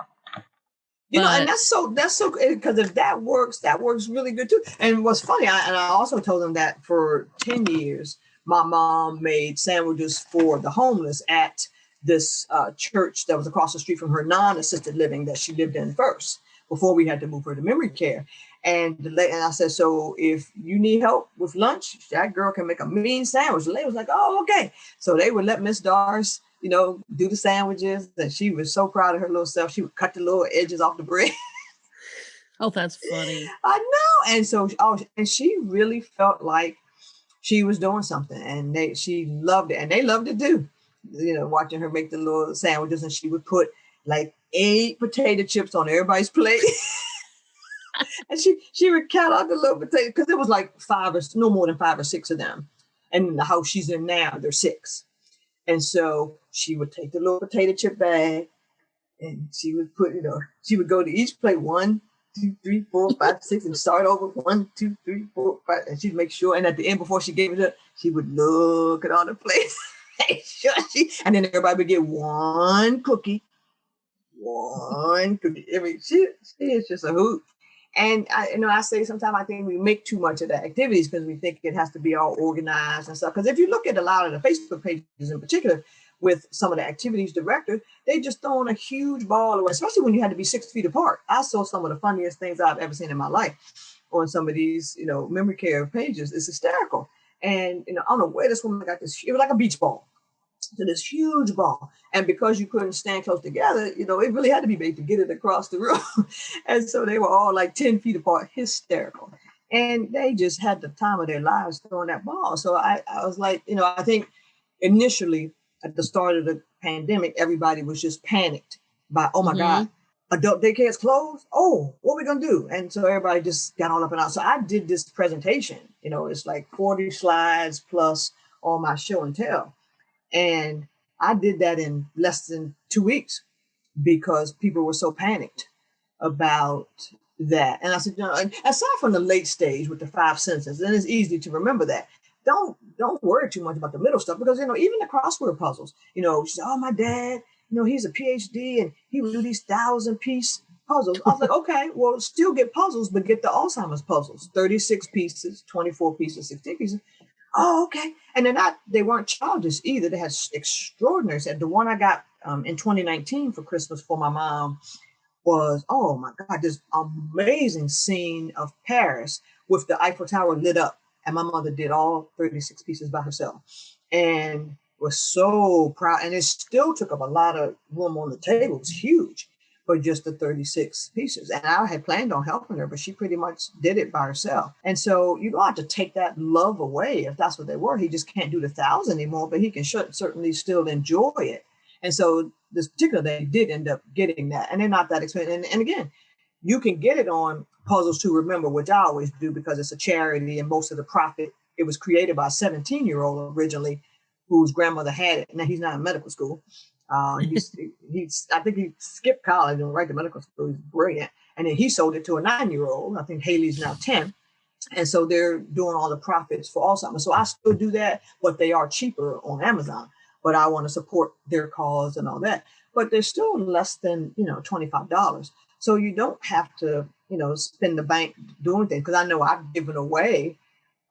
you but, know, and that's so that's so because if that works, that works really good too. And what's funny, I, and I also told them that for ten years, my mom made sandwiches for the homeless at this uh, church that was across the street from her non-assisted living that she lived in first before we had to move her to memory care. And, the, and I said, so if you need help with lunch, that girl can make a mean sandwich. The lady was like, oh, okay. So they would let Miss Doris, you know, do the sandwiches. And she was so proud of her little self. She would cut the little edges off the bread. oh, that's funny. I know. And so, oh, and she really felt like she was doing something and they she loved it and they loved it too. You know, watching her make the little sandwiches and she would put like eight potato chips on everybody's plate. and she she would count out the little potato because it was like five or no more than five or six of them. And in the house she's in now, there's six. And so she would take the little potato chip bag and she would put, you know, she would go to each plate one, two, three, four, five, six, and start over one, two, three, four, five. And she'd make sure. And at the end, before she gave it up, she would look at all the plates. sure she, and then everybody would get one cookie, one cookie. I mean, she, she is just a hoot. And I, you know, I say sometimes I think we make too much of the activities because we think it has to be all organized and stuff. Because if you look at a lot of the Facebook pages in particular, with some of the activities directors, they just throwing a huge ball away, especially when you had to be six feet apart. I saw some of the funniest things I've ever seen in my life on some of these, you know, memory care pages. It's hysterical. And, you know, I don't know where this woman got this, it was like a beach ball. To this huge ball. And because you couldn't stand close together, you know, it really had to be big to get it across the room. and so they were all like 10 feet apart, hysterical. And they just had the time of their lives throwing that ball. So I, I was like, you know, I think initially at the start of the pandemic, everybody was just panicked by, oh my mm-hmm. God, adult daycare is closed. Oh, what are we gonna do? And so everybody just got all up and out. So I did this presentation. You know, it's like 40 slides plus all my show and tell. And I did that in less than two weeks because people were so panicked about that. And I said, you know, aside from the late stage with the five senses, then it's easy to remember that. Don't don't worry too much about the middle stuff because you know even the crossword puzzles. You know, she said, "Oh, my dad, you know, he's a PhD and he would do these thousand piece puzzles." I was like, "Okay, well, still get puzzles, but get the Alzheimer's puzzles, thirty six pieces, twenty four pieces, sixteen pieces." Oh, okay. And they're not, they weren't childish either. They had extraordinary set. The one I got um, in 2019 for Christmas for my mom was, oh my God, this amazing scene of Paris with the Eiffel Tower lit up. And my mother did all 36 pieces by herself and was so proud. And it still took up a lot of room on the table. It was huge for just the 36 pieces. And I had planned on helping her, but she pretty much did it by herself. And so you don't have to take that love away if that's what they were. He just can't do the thousand anymore, but he can certainly still enjoy it. And so this particular they did end up getting that. And they're not that expensive. And, and again, you can get it on Puzzles to Remember, which I always do because it's a charity and most of the profit, it was created by a 17 year old originally whose grandmother had it. Now he's not in medical school. Uh, he's, he's, I think he skipped college and went right to medical school. He's brilliant. And then he sold it to a nine year old. I think Haley's now 10. And so they're doing all the profits for Alzheimer's. So I still do that, but they are cheaper on Amazon. But I want to support their cause and all that. But they're still less than, you know, $25. So you don't have to, you know, spend the bank doing things. Because I know I've given away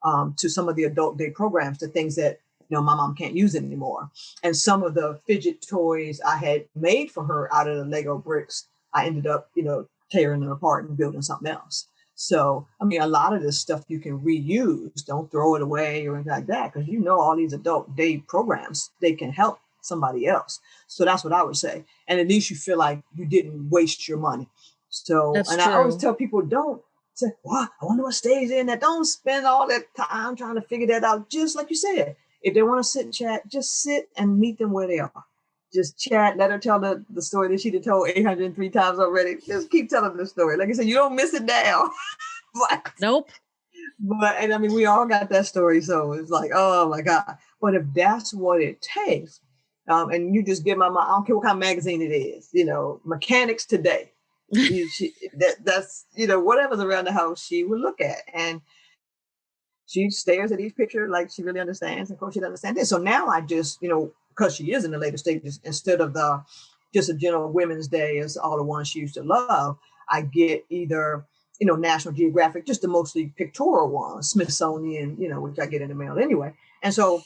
um, to some of the adult day programs the things that you know, my mom can't use it anymore. And some of the fidget toys I had made for her out of the Lego bricks, I ended up, you know, tearing them apart and building something else. So, I mean, a lot of this stuff you can reuse. Don't throw it away or anything like that, because you know all these adult day programs they can help somebody else. So that's what I would say. And at least you feel like you didn't waste your money. So, that's and true. I always tell people, don't say, "Well, I wonder what stays in that." Don't spend all that time trying to figure that out. Just like you said, if they want to sit and chat, just sit and meet them where they are. Just chat, let her tell the, the story that she'd told 803 times already. Just keep telling the story. Like I said, you don't miss it down. but, nope. But, and I mean, we all got that story. So it's like, oh my God. But if that's what it takes, um, and you just give my mom, I don't care what kind of magazine it is, you know, Mechanics Today. you, she, that, that's, you know, whatever's around the house, she would look at. And she stares at each picture like she really understands. And of course, she doesn't understand it. So now I just, you know, because she is in the later stages, instead of the just a general Women's Day as all the ones she used to love, I get either, you know, National Geographic, just the mostly pictorial ones, Smithsonian, you know, which I get in the mail anyway. And so,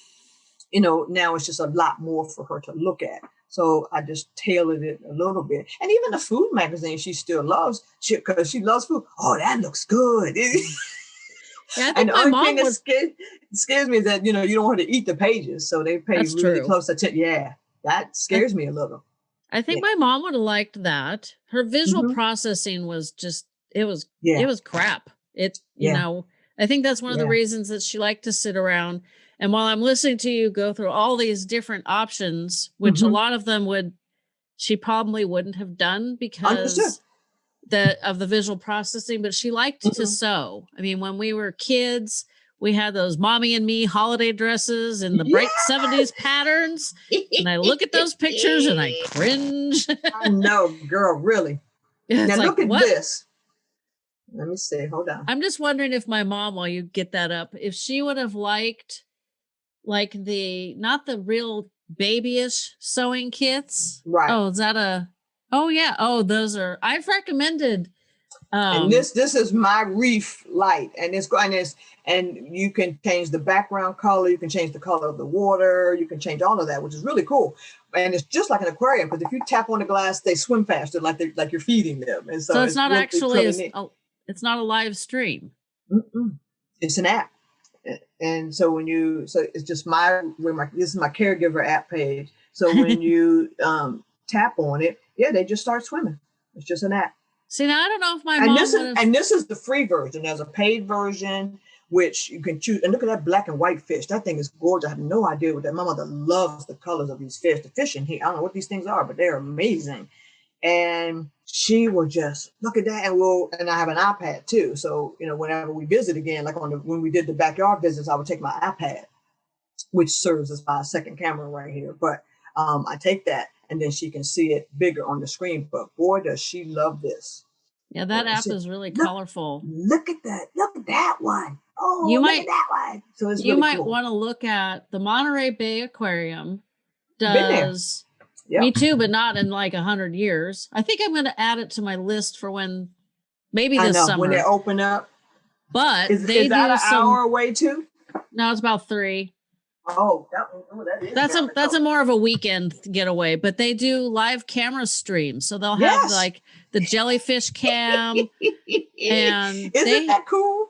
you know, now it's just a lot more for her to look at. So I just tailored it a little bit. And even the food magazine she still loves, because she, she loves food. Oh, that looks good. Yeah, and the only thing was... that scares, scares, me is that you know you don't want to eat the pages, so they pay That's really true. close attention. Yeah, that scares I, me a little. I think yeah. my mom would have liked that. Her visual mm-hmm. processing was just it was yeah. it was crap. It you yeah. know I think that's one of the reasons that she liked to sit around. And while I'm listening to you go through all these different options, which mm-hmm. a lot of them would she probably wouldn't have done because the of the visual processing, but she liked mm-hmm. to sew. I mean, when we were kids, we had those mommy and me holiday dresses in the bright yes! 70s patterns. And I look at those pictures and I cringe. I know, girl, really. It's now like, look at what? this. Let me see. Hold on. I'm just wondering if my mom, while you get that up, if she would have liked like the not the real babyish sewing kits. Right. Oh, is that a Oh yeah. Oh, those are I've recommended. Um, and this this is my reef light, and it's and it's and you can change the background color, you can change the color of the water, you can change all of that, which is really cool. And it's just like an aquarium because if you tap on the glass, they swim faster, like they like you're feeding them. And so, so it's, it's not really, actually it's, a, it's not a live stream. Mm-mm. It's an app, and so when you so it's just my where my this is my caregiver app page. So when you um, tap on it, yeah, they just start swimming. It's just an app. See, now I don't know if my and this is and this is the free version. There's a paid version which you can choose. And look at that black and white fish. That thing is gorgeous. I have no idea what that. My mother loves the colors of these fish. The fish in here, I don't know what these things are, but they're amazing. And she will just look at that and we'll and I have an iPad too. So, you know, whenever we visit again, like on the when we did the backyard visits, I would take my iPad, which serves as my second camera right here. But um, I take that and then she can see it bigger on the screen. But boy, does she love this. Yeah, that app is really look, colorful. Look at that. Look at that one. Oh, you might that one. So it's you really might cool. want to look at the Monterey Bay Aquarium. Does Yep. me too, but not in like a hundred years. I think I'm going to add it to my list for when maybe I this know summer. when they open up. but Is, they is that do an some. hour away too? No, it's about three. Oh, that, oh, that is. That's a that's a more of a weekend getaway, but they do live camera streams, so they'll have Yes. like the jellyfish cam. and Isn't they- that cool?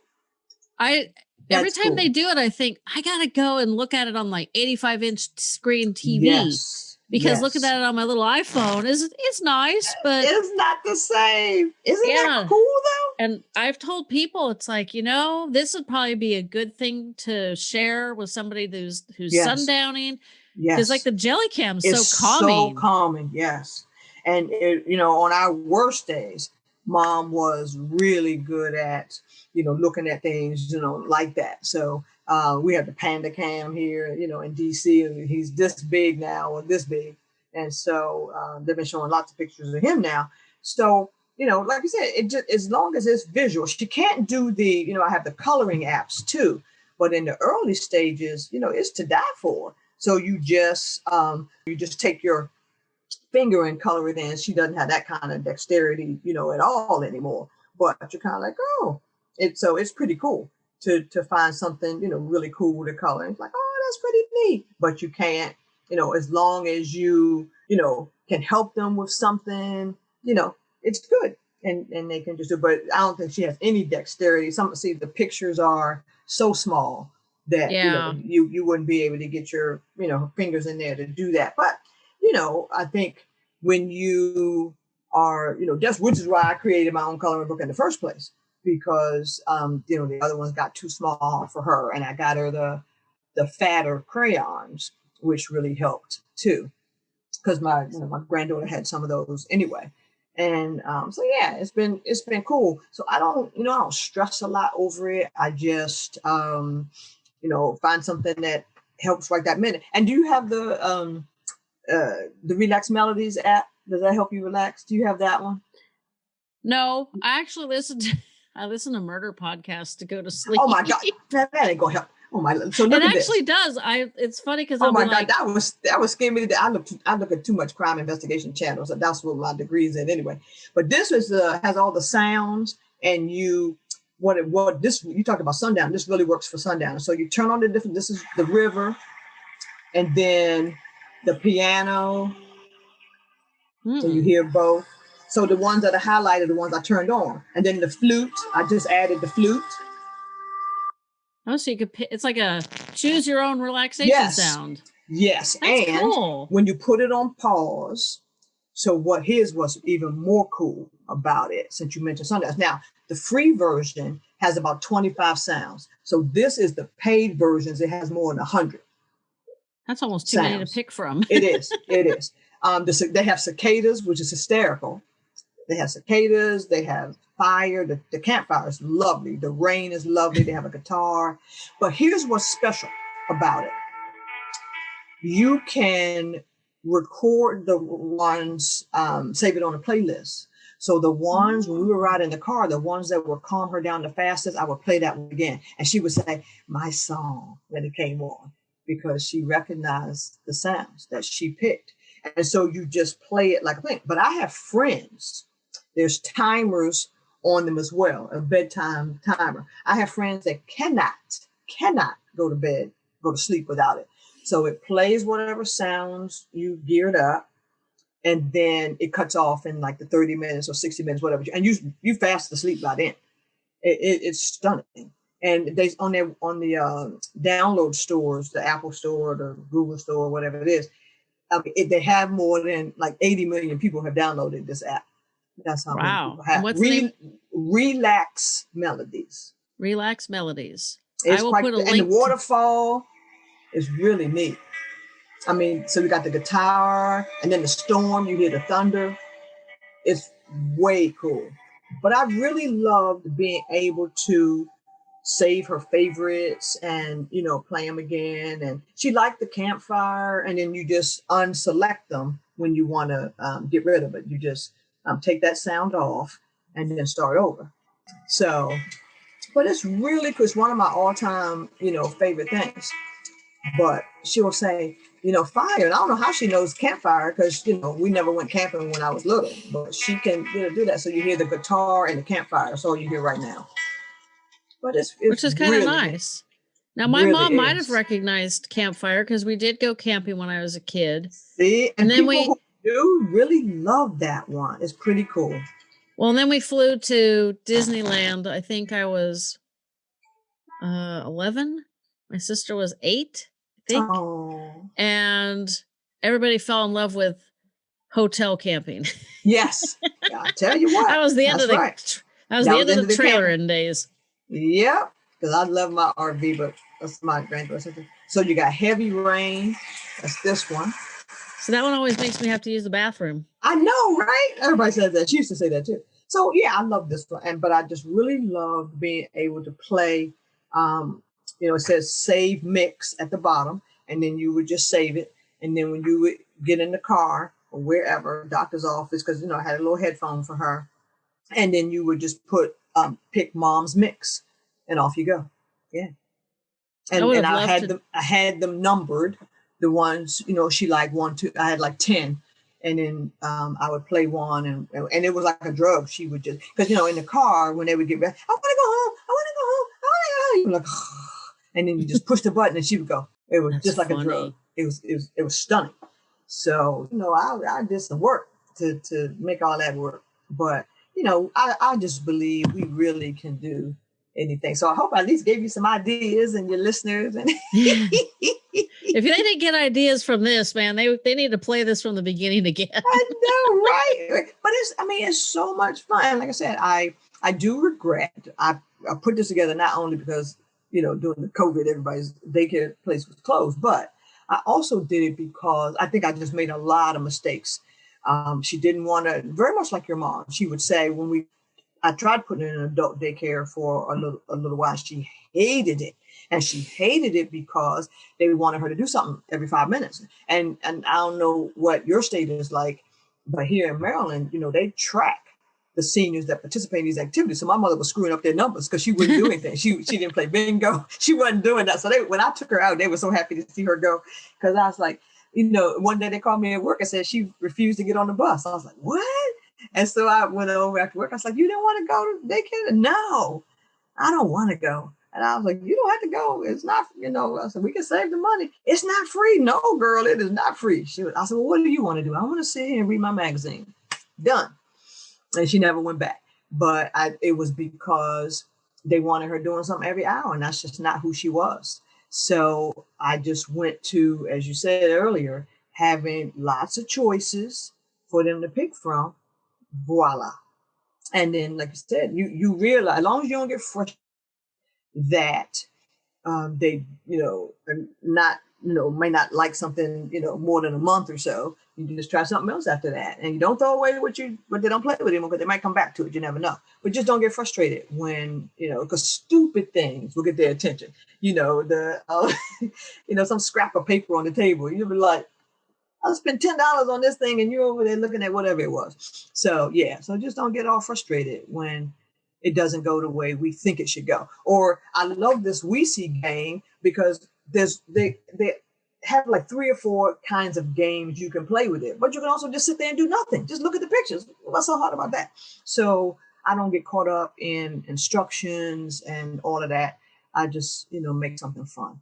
I every time cool. they do it, I think I gotta go and look at it on like 85 inch screen TV Yes. Because looking at it on my little iPhone is it's nice, but it's not the same. Isn't Yeah. that cool though? and I've told people it's like you know this would probably be a good thing to share with somebody who's who's Yes. sundowning Yes. because like the jelly cam's it's so calming. So calming, yes. And it, you know, on our worst days, mom was really good at, you know, looking at things, you know, like that. So uh, we have the panda cam here, you know, in DC, he's this big now or this big. And so uh, they've been showing lots of pictures of him now. So, you know, like I said, it just as long as it's visual, she can't do the, you know, I have the coloring apps too. But in the early stages, you know, it's to die for. So you just um, you just take your finger and color it in. She doesn't have that kind of dexterity, you know, at all anymore. But you're kind of like, oh, it's so it's pretty cool to to find something, you know, really cool to color. And it's like, oh, that's pretty neat. But you can't, you know, as long as you, you know, can help them with something, you know, it's good. And and they can just do, but I don't think she has any dexterity. Some see the pictures are so small that you know Yeah. you you wouldn't be able to get your you know fingers in there to do that. But you know, I think when you are, you know, just which is why I created my own coloring book in the first place because um, you know the other ones got too small for her, and I got her the the fatter crayons, which really helped too, because my you know my granddaughter had some of those anyway. And um, so yeah, it's been it's been cool. So I don't you know I don't stress a lot over it. I just um, you know find something that helps right that minute. And do you have the um, uh, the Relax Melodies app? Does that help you relax? Do you have that one? No, I actually listened. to I listen to murder podcasts to go to sleep. Oh my god, that, that ain't gonna help. Oh my, so it actually this. does. I it's funny because Oh I'm my god, like, that was that was scaring me. I look I look at too much crime investigation channels, and that's what my degree's in anyway. But this is uh, has all the sounds, and you what it what this you talked about sundown. This really works for sundown. So you turn on the different. This is the river, and then the piano. So you hear both. So the ones that are highlighted, are the ones I turned on, and then the flute. I just added the flute. oh, so you could it's like a choose your own relaxation Yes. sound. Yes, That's and cool. when you put it on pause. So what his was even more cool about it, since you mentioned Sundance. Now the free version has about 25 sounds. So this is the paid versions. It has more than 100. That's almost too many to pick from. It is. it is. Um, the, they have cicadas, which is hysterical. They have cicadas. They have fire. The, the campfire is lovely. The rain is lovely. They have a guitar. But here's what's special about it. You can record the ones, um, save it on a playlist. So the ones when we were riding the car, the ones that would calm her down the fastest, I would play that one again, and she would say my song when it came on because she recognized the sounds that she picked. And so you just play it like a thing. But I have friends, there's timers on them as well, a bedtime timer. I have friends that cannot, cannot go to bed, go to sleep without it. So it plays whatever sounds you geared up, and then it cuts off in like the 30 minutes or 60 minutes, whatever. And you you fast asleep by then. It, it, it's stunning and they on their on the uh, download stores, the Apple Store, the Google Store, whatever it is, it, they have more than like 80 million people have downloaded this app. That's how Wow. people have. what's the name? Relax melodies. Relax melodies. It's I will quite, put a and the link to- waterfall is really neat. I mean, so we got the guitar and then the storm, you hear the thunder. It's way cool. But I really loved being able to save her favorites and you know play them again and she liked the campfire and then you just unselect them when you want to um, get rid of it you just um, take that sound off and then start over. So but it's really because one of my all-time you know favorite things. But she'll say you know fire and i don't know how she knows campfire because you know we never went camping when i was little but she can you know do that. So you hear the guitar and the campfire. That's all you hear right now. But it's, it's which is kind of really- nice. Now, my really mom might have recognized campfire because we did go camping when I was a kid. See, and, And then we- do really love that one. It's pretty cool. Well, and then we flew to Disneyland. I think I was uh, 11. My sister was eight, I think. Oh, And everybody fell in love with hotel camping. yes. I tell you what. that was the end of the right. that was That the end the of the the trailer days. Yep. Because I love my RV, but that's my granddaughter. So you got heavy rain. That's this one. So that one always makes me have to use the bathroom. I know, right? Everybody says that. She used to say that too. So yeah, I love this one. And but I just really love being able to play. Um, you know, it says save mix at the bottom, and then you would just save it. And then when you would get in the car or wherever, doctor's office, because you know, I had a little headphone for her. And then you would just put um pick mom's mix and off you go. Yeah. And, would and I had to- them I had them numbered, the ones, you know, she like one, two, I had like 10 and then um, I would play one, and and it was like a drug. She would just because you know in the car when they would get ready, I want to go home, I want to go home, I want to go home. You like, and then you just push the button and she would go. It was That's just like funny. a drug. It was it was it was stunning. So you know I I did some work to to make all that work, but you know I I just believe we really can do anything. So I hope I at least gave you some ideas and your listeners and. if they didn't get ideas from this, man, they they need to play this from the beginning again. I know, right? But it's, I mean, it's so much fun. Like I said, I, I do regret. I, I put this together not only because you know during the COVID, everybody's daycare place was closed, but I also did it because I think I just made a lot of mistakes. Um, she didn't want to, very much like your mom. She would say when we, I tried putting her in an adult daycare for a little, a little while. She hated it, and she hated it because they wanted her to do something every five minutes. And and I don't know what your state is like, but here in Maryland, you know, they track the seniors that participate in these activities. So my mother was screwing up their numbers because she wouldn't do anything. she she didn't play bingo. She wasn't doing that. So they when I took her out, they were so happy to see her go because I was like, you know, one day they called me at work and said she refused to get on the bus. I was like, what? And so I went over after work. I was like, you don't want to go to daycare? No, I don't want to go. And I was like, you don't have to go. It's not, you know, I said, we can save the money. It's not free. No, girl, it is not free. She was, I said, well, what do you want to do? I want to sit here and read my magazine. Done. And she never went back. But I, it was because they wanted her doing something every hour. And that's just not who she was. So I just went to, as you said earlier, having lots of choices for them to pick from. Voila. And then, like I said, you you realize as long as you don't get frustrated that um, they, you know, are not, you know, may not like something, you know, more than a month or so. You just try something else after that, and you don't throw away what you, what they don't play with anymore because they might come back to it. You never know. But just don't get frustrated when, you know, because stupid things will get their attention. You know, the, uh, you know, some scrap of paper on the table. You'll be like, I spent ten dollars on this thing, and you're over there looking at whatever it was. So yeah, so just don't get all frustrated when it doesn't go the way we think it should go. Or I love this we see game because there's they they have like three or four kinds of games you can play with it, but you can also just sit there and do nothing. Just look at the pictures. What's so hard about that? So I don't get caught up in instructions and all of that. I just you know make something fun.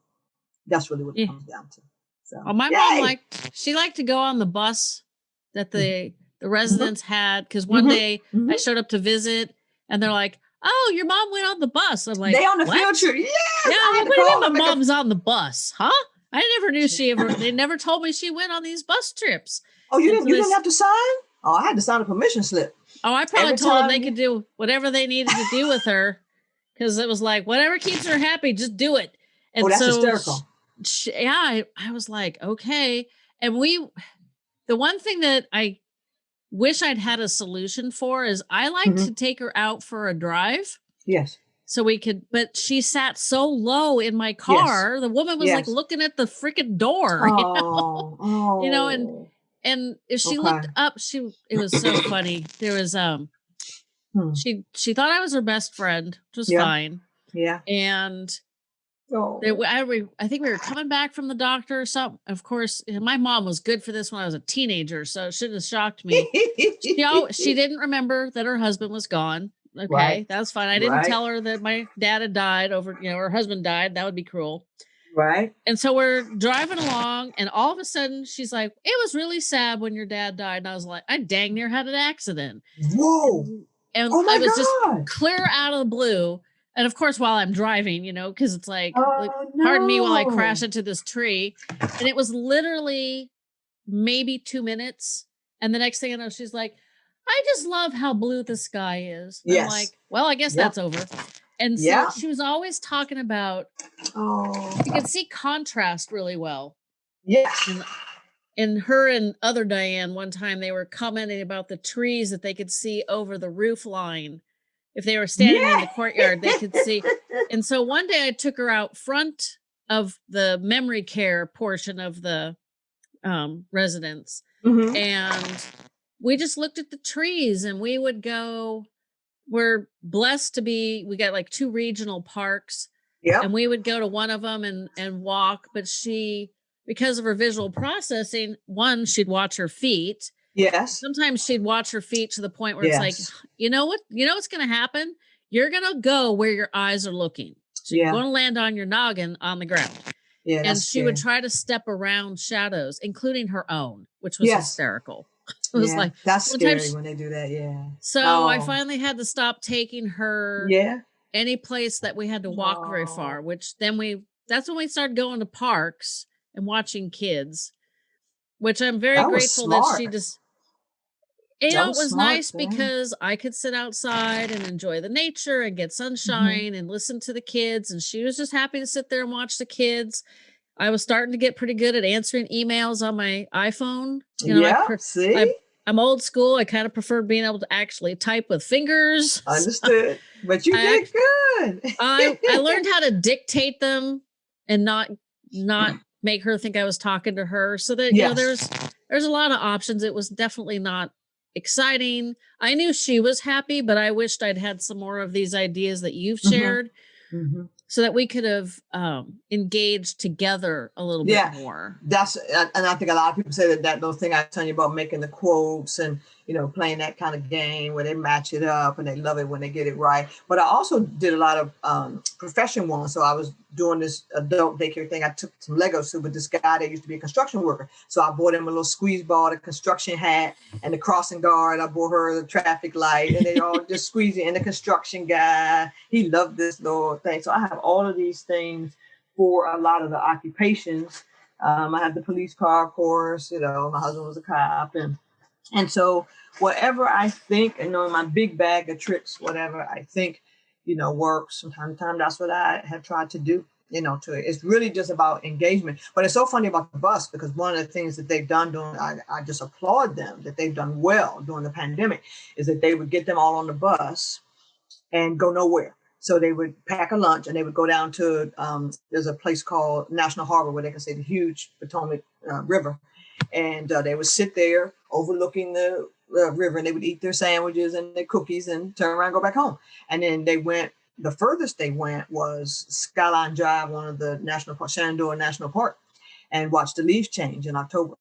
That's really what it Yeah. comes down to. So Well, my yay! mom liked she liked to go on the bus that the the residents had because one Mhm. day I Mhm. showed up to visit and they're like, "Oh, your mom went on the bus." I'm like, they on the "What?" field trip. Yes, Yeah, I I'm had like, what do you mean my and make a- mom's on the bus? Huh? I never knew she ever. They never told me she went on these bus trips. Oh, you and didn't you they didn't have to sign? Oh, I had to sign a permission slip. Oh, I probably Every told them they could do whatever they needed to do with her. because it was like whatever keeps her happy, just do it. And oh, that's so hysterical. She, yeah, I, I was like, okay. And we, the one thing that I wish I'd had a solution for is I like mm-hmm. to take her out for a drive. Yes. So we could, but she sat so low in my car. Yes. The woman was yes. like looking at the freaking door. Oh, you know, oh. you know and oh. and if she okay. looked up, she it was so funny. There was um, hmm. she she thought I was her best friend, which was yeah. fine. Yeah. And Oh. I, I think we were coming back from the doctor or something. Of course, my mom was good for this when I was a teenager, so it shouldn't have shocked me. she, she didn't remember that her husband was gone. Okay, right. that's fine. I didn't right. tell her that my dad had died over, you know, her husband died. That would be cruel. Right. And so we're driving along, and all of a sudden she's like, It was really sad when your dad died. And I was like, I dang near had an accident. Whoa. And, and oh I was God. just clear out of the blue and of course while i'm driving you know because it's like, oh, like no. pardon me while i crash into this tree and it was literally maybe two minutes and the next thing i know she's like i just love how blue the sky is yes. i'm like well i guess yep. that's over and so yeah. she was always talking about oh you can see contrast really well yeah and, and her and other diane one time they were commenting about the trees that they could see over the roof line if they were standing yeah. in the courtyard, they could see. And so one day I took her out front of the memory care portion of the um, residence, mm-hmm. and we just looked at the trees, and we would go. We're blessed to be. We got like two regional parks, yeah, and we would go to one of them and and walk. But she, because of her visual processing, one she'd watch her feet Yes. Sometimes she'd watch her feet to the point where yes. it's like, you know what? You know what's going to happen? You're going to go where your eyes are looking. So yeah. You're going to land on your noggin on the ground. Yeah, and she would try to step around shadows, including her own, which was yes. hysterical. It was yeah, like that's scary she, when they do that. Yeah. So oh. I finally had to stop taking her. Yeah. Any place that we had to walk oh. very far, which then we that's when we started going to parks and watching kids, which I'm very that grateful that she just know, it was nice because I could sit outside and enjoy the nature and get mm-hmm. sunshine mm-hmm. and listen to the kids. And she was just happy to sit there and watch the kids. I was starting to get pretty good at answering emails on my iPhone. You know, yeah, I, see? I, am old school. I kind of prefer being able to actually type with fingers. Understood. but you I, did good. I, I learned how to dictate them and not not make her think I was talking to her. So that yes. you know, there's there's a lot of options. It was definitely not exciting. I knew she was happy, but I wished I'd had some more of these ideas that you've mm-hmm. shared mm-hmm. so that we could have um, engaged together a little yeah, bit more. That's, and I think a lot of people say that that little thing I was telling you about making the quotes and you know, playing that kind of game where they match it up and they love it when they get it right. But I also did a lot of um, profession ones. So I was doing this adult daycare thing. I took some Legos to with this guy that used to be a construction worker. So I bought him a little squeeze ball, a construction hat, and the crossing guard. I bought her the traffic light, and they all just squeeze it in the construction guy. He loved this little thing. So I have all of these things for a lot of the occupations. Um, I have the police car, of course. You know, my husband was a cop, and and so whatever I think, you know, my big bag of tricks, whatever I think, you know, works from time to time, that's what I have tried to do. You know, to it. It's really just about engagement. But it's so funny about the bus because one of the things that they've done during, I, I just applaud them that they've done well during the pandemic, is that they would get them all on the bus and go nowhere. So they would pack a lunch and they would go down to um, there's a place called National Harbor where they can see the huge Potomac uh, River, and uh, they would sit there overlooking the uh, river and they would eat their sandwiches and their cookies and turn around and go back home. And then they went, the furthest they went was Skyline Drive, one of the national park, Shenandoah National Park, and watched the leaves change in October.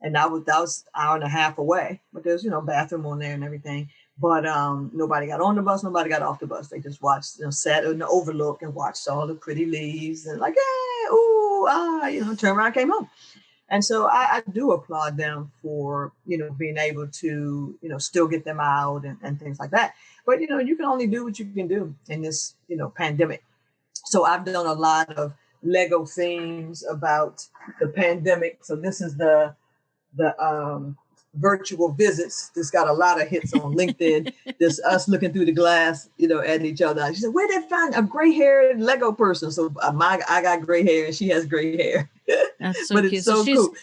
And that was that was an hour and a half away, but there's you know bathroom on there and everything. But um, nobody got on the bus, nobody got off the bus. They just watched, you know, sat in the overlook and watched all the pretty leaves and like, hey, ooh, ah, you know, turn around, came home. And so I, I, do applaud them for, you know, being able to, you know, still get them out and, and things like that. But, you know, you can only do what you can do in this, you know, pandemic. So I've done a lot of Lego themes about the pandemic. So this is the, the, um, virtual visits. This got a lot of hits on LinkedIn. Just us looking through the glass, you know, at each other. She said, "Where did find a gray haired Lego person?" So uh, my I got gray hair and she has gray hair. That's so but cute. It's so, so she's, cool.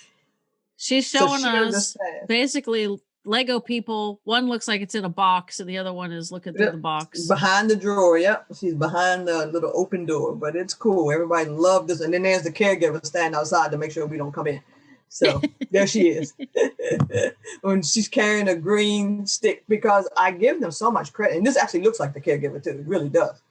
She's showing so us basically Lego people. One looks like it's in a box, and the other one is looking through yep. the box behind the drawer. Yep, she's behind the little open door, but it's cool. Everybody loved this, and then there's the caregiver standing outside to make sure we don't come in. So there she is. when she's carrying a green stick, because I give them so much credit, and this actually looks like the caregiver too. It really does.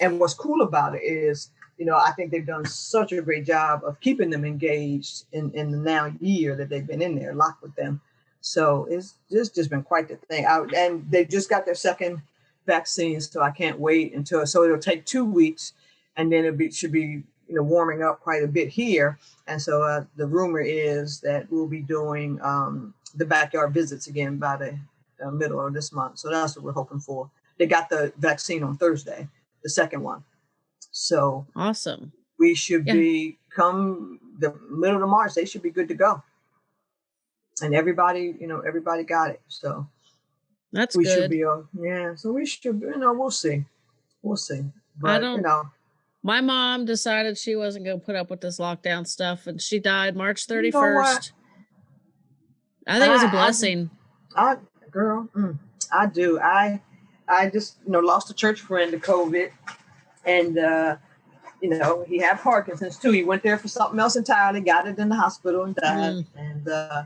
And what's cool about it is, you know, I think they've done such a great job of keeping them engaged in, in the now year that they've been in there, locked with them so it's just just been quite the thing. I, and they just got their second vaccine, so I can't wait until. So it'll take two weeks, and then it be, should be you know warming up quite a bit here. And so uh, the rumor is that we'll be doing um, the backyard visits again by the uh, middle of this month. So that's what we're hoping for. They got the vaccine on Thursday, the second one. So awesome. We should yeah. be come the middle of March. They should be good to go and everybody, you know, everybody got it. So that's we good. should be, uh, yeah. So we should, you know, we'll see, we'll see. But, I don't you know. My mom decided she wasn't going to put up with this lockdown stuff, and she died March thirty first. You know I think it was a blessing. I, I girl, mm, I do. I, I just you know lost a church friend to COVID, and uh, you know he had Parkinson's too. He went there for something else entirely, got it in the hospital, and died. Mm. And uh,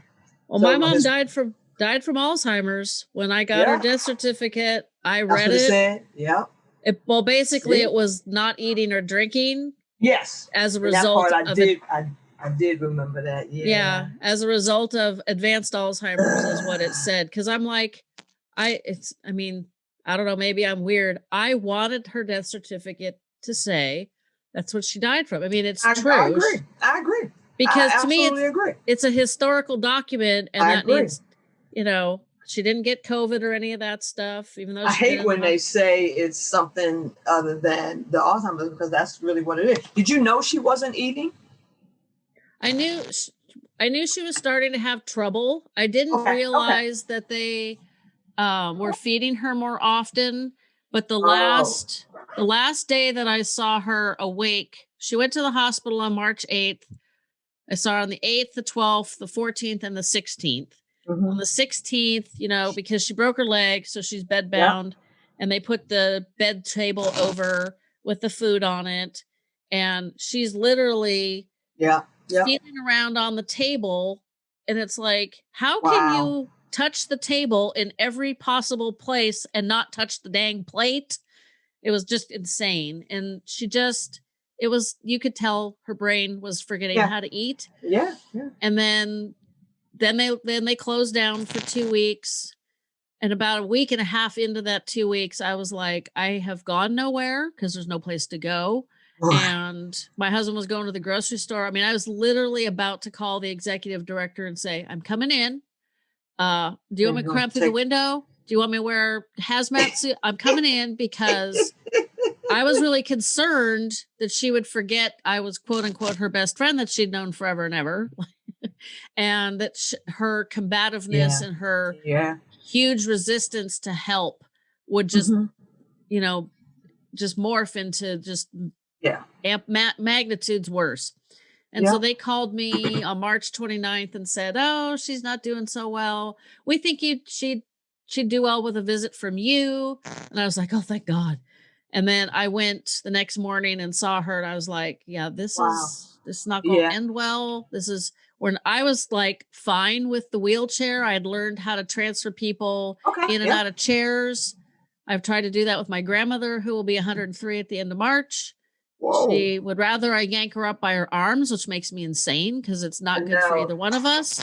well, so my mom his, died from died from Alzheimer's. When I got yeah. her death certificate, I read it. Said. Yeah. It, well, basically, See? it was not eating or drinking. Yes. As a result, I did. It, I, I did remember that. Yeah. Yeah. As a result of advanced Alzheimer's, is what it said. Because I'm like, I it's. I mean, I don't know. Maybe I'm weird. I wanted her death certificate to say that's what she died from. I mean, it's I, true. I agree. I agree because I to me it's, agree. it's a historical document and I that agree. needs you know she didn't get covid or any of that stuff even though i hate when they say it's something other than the alzheimer's because that's really what it is did you know she wasn't eating i knew i knew she was starting to have trouble i didn't okay, realize okay. that they um, were feeding her more often but the oh. last oh. the last day that i saw her awake she went to the hospital on march 8th I saw her on the 8th, the 12th, the 14th, and the 16th. Mm-hmm. On the 16th, you know, because she broke her leg, so she's bed bound, yeah. and they put the bed table over with the food on it. And she's literally yeah, yeah. feeling around on the table. And it's like, how wow. can you touch the table in every possible place and not touch the dang plate? It was just insane. And she just it was you could tell her brain was forgetting yeah. how to eat. Yeah, yeah. And then then they then they closed down for 2 weeks. And about a week and a half into that 2 weeks, I was like, I have gone nowhere because there's no place to go. and my husband was going to the grocery store. I mean, I was literally about to call the executive director and say, I'm coming in. Uh, do you want me to climb through the window? Do you want me to wear hazmat suit? I'm coming in because I was really concerned that she would forget I was quote unquote her best friend that she'd known forever and ever. and that sh- her combativeness yeah. and her yeah. huge resistance to help would just, mm-hmm. you know, just morph into just yeah amp ma- magnitudes worse. And yeah. so they called me on March 29th and said, "Oh, she's not doing so well. We think you she'd she'd do well with a visit from you." And I was like, "Oh, thank God." And then I went the next morning and saw her, and I was like, "Yeah, this wow. is this is not going to yeah. end well. This is when I was like fine with the wheelchair. I had learned how to transfer people okay, in and yeah. out of chairs. I've tried to do that with my grandmother, who will be 103 at the end of March. Whoa. She would rather I yank her up by her arms, which makes me insane because it's not good for either one of us.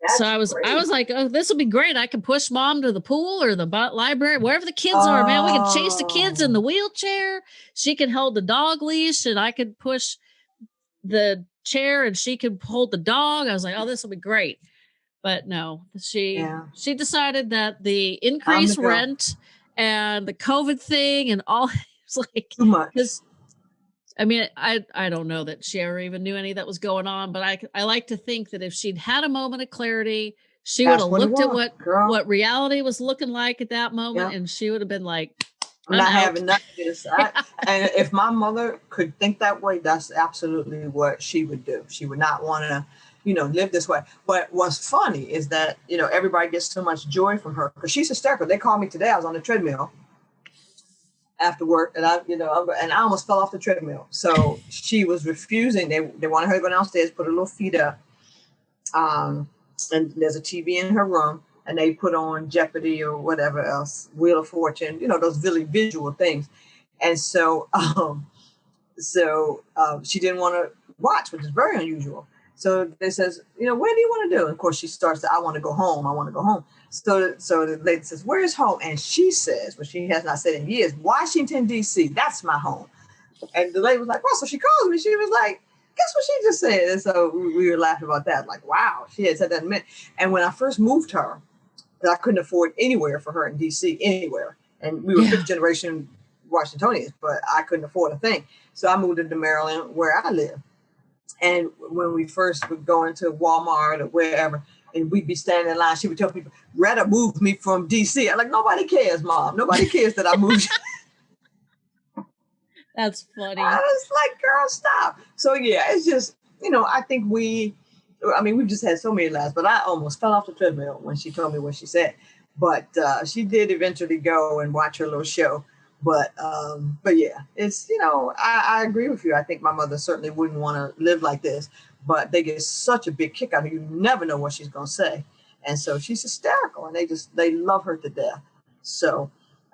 That's so I was, great. I was like, oh, this will be great. I can push mom to the pool or the library, wherever the kids oh. are. Man, we can chase the kids in the oh. wheelchair. She can hold the dog leash, and I could push the chair, and she could hold the dog. I was like, oh, this will be great. But no, she yeah. she decided that the increased rent and the COVID thing and all it's like too much. I mean, I I don't know that she ever even knew any that was going on, but I I like to think that if she'd had a moment of clarity, she would have looked at what girl. what reality was looking like at that moment, and she would have been like, "I'm not out. having none of this." I, and if my mother could think that way, that's absolutely what she would do. She would not want to you know, live this way. But what's funny is that, you know, everybody gets so much joy from her because she's hysterical. They called me today. I was on the treadmill after work and I, you know, and I almost fell off the treadmill. So she was refusing. They, they wanted her to go downstairs, put her little feet up. Um, and there's a TV in her room and they put on Jeopardy or whatever else, Wheel of Fortune, you know, those really visual things. And so, um, so uh, she didn't want to watch, which is very unusual. So they says, you know, what do you want to do? And of course, she starts to, I want to go home. I want to go home. So, so the lady says, where's home? And she says, what she has not said in years, Washington, D.C., that's my home. And the lady was like, well, so she calls me. She was like, guess what she just said? And so we were laughing about that. Like, wow, she had said that in a minute. And when I first moved her, I couldn't afford anywhere for her in D.C., anywhere. And we were yeah. fifth generation Washingtonians, but I couldn't afford a thing. So I moved into Maryland where I live. And when we first would go into Walmart or wherever, and we'd be standing in line, she would tell people, Retta moved me from DC. I'm like, nobody cares, mom. Nobody cares that I moved. That's funny. I was like, girl, stop. So yeah, it's just, you know, I think we, I mean, we've just had so many laughs, but I almost fell off the treadmill when she told me what she said. But uh, she did eventually go and watch her little show. But um, but yeah, it's you know I, I agree with you. I think my mother certainly wouldn't want to live like this, but they get such a big kick out of it. You never know what she's gonna say, and so she's hysterical, and they just they love her to death. So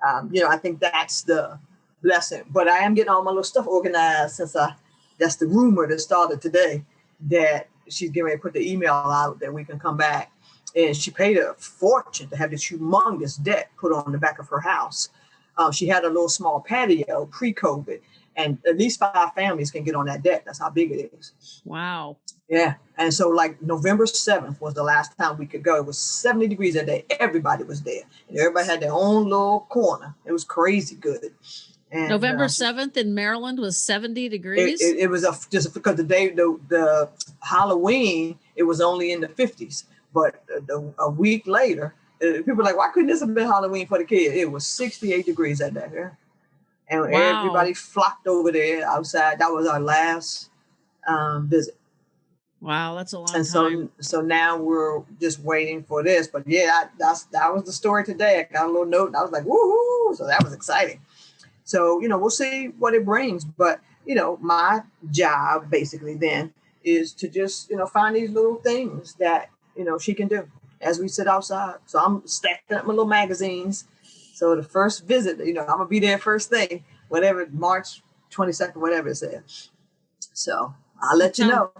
um, you know I think that's the lesson. But I am getting all my little stuff organized since I that's the rumor that started today that she's getting ready to put the email out that we can come back. And she paid a fortune to have this humongous debt put on the back of her house. Uh, she had a little small patio pre-COVID, and at least five families can get on that deck. That's how big it is. Wow. Yeah. And so, like November 7th was the last time we could go. It was 70 degrees that day. Everybody was there, and everybody had their own little corner. It was crazy good. And, November uh, 7th in Maryland was 70 degrees. It, it, it was a, just because the day, the, the Halloween, it was only in the 50s. But the, a week later, uh, people were like, why couldn't this have been Halloween for the kids? It was 68 degrees that day. And wow. everybody flocked over there outside. That was our last um, visit. Wow, that's a long and time. so so now we're just waiting for this. But yeah, that's that was the story today. I got a little note and I was like, woohoo! So that was exciting. So, you know, we'll see what it brings. But, you know, my job basically then is to just, you know, find these little things that, you know, she can do as we sit outside. So I'm stacking up my little magazines. So the first visit, you know, I'm gonna be there first thing, whatever March 22nd, whatever it says. So I'll let you know.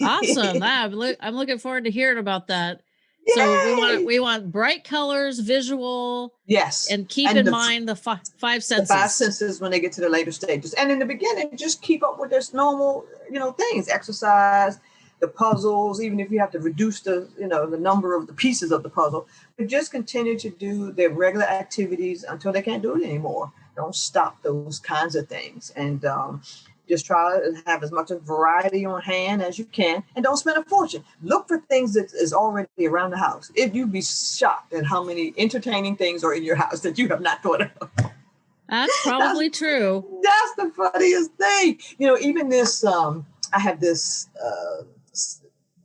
awesome. I'm, lo- I'm looking forward to hearing about that. Yay! So we want we want bright colors, visual. Yes. And keep and in the, mind the fi- five senses. The five senses when they get to the later stages. And in the beginning, just keep up with this normal, you know, things, exercise, the puzzles, even if you have to reduce the, you know, the number of the pieces of the puzzle, but just continue to do their regular activities until they can't do it anymore. Don't stop those kinds of things. And um, just try to have as much variety on hand as you can and don't spend a fortune. Look for things that is already around the house. If you'd be shocked at how many entertaining things are in your house that you have not thought of. That's probably that's, true. That's the funniest thing. You know, even this, um, I have this uh,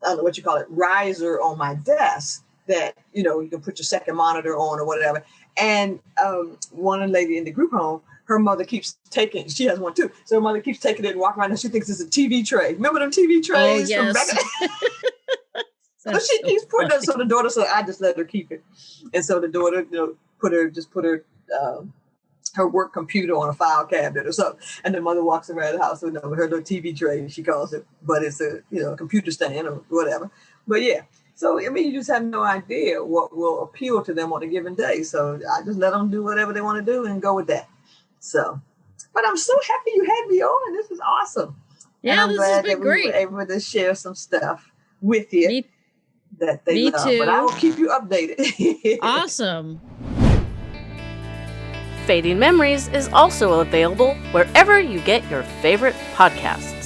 I don't know what you call it, riser on my desk that, you know, you can put your second monitor on or whatever. And um, one lady in the group home, her mother keeps taking, she has one too. So her mother keeps taking it and walking around and she thinks it's a TV tray. Remember them TV oh, trays? Oh, yes. so she so keeps putting it. So the daughter, so I just let her keep it. And so the daughter, you know, put her, just put her, um, her work computer on a file cabinet or something. And the mother walks around the house with, her little TV tray, she calls it, but it's a you know a computer stand or whatever. But yeah, so I mean, you just have no idea what will appeal to them on a given day. So I just let them do whatever they want to do and go with that. So, but I'm so happy you had me on. This is awesome. Yeah, this glad has been that great. we were able to share some stuff with you. Me, that they me love. too. But I will keep you updated. awesome. Fading Memories is also available wherever you get your favorite podcasts.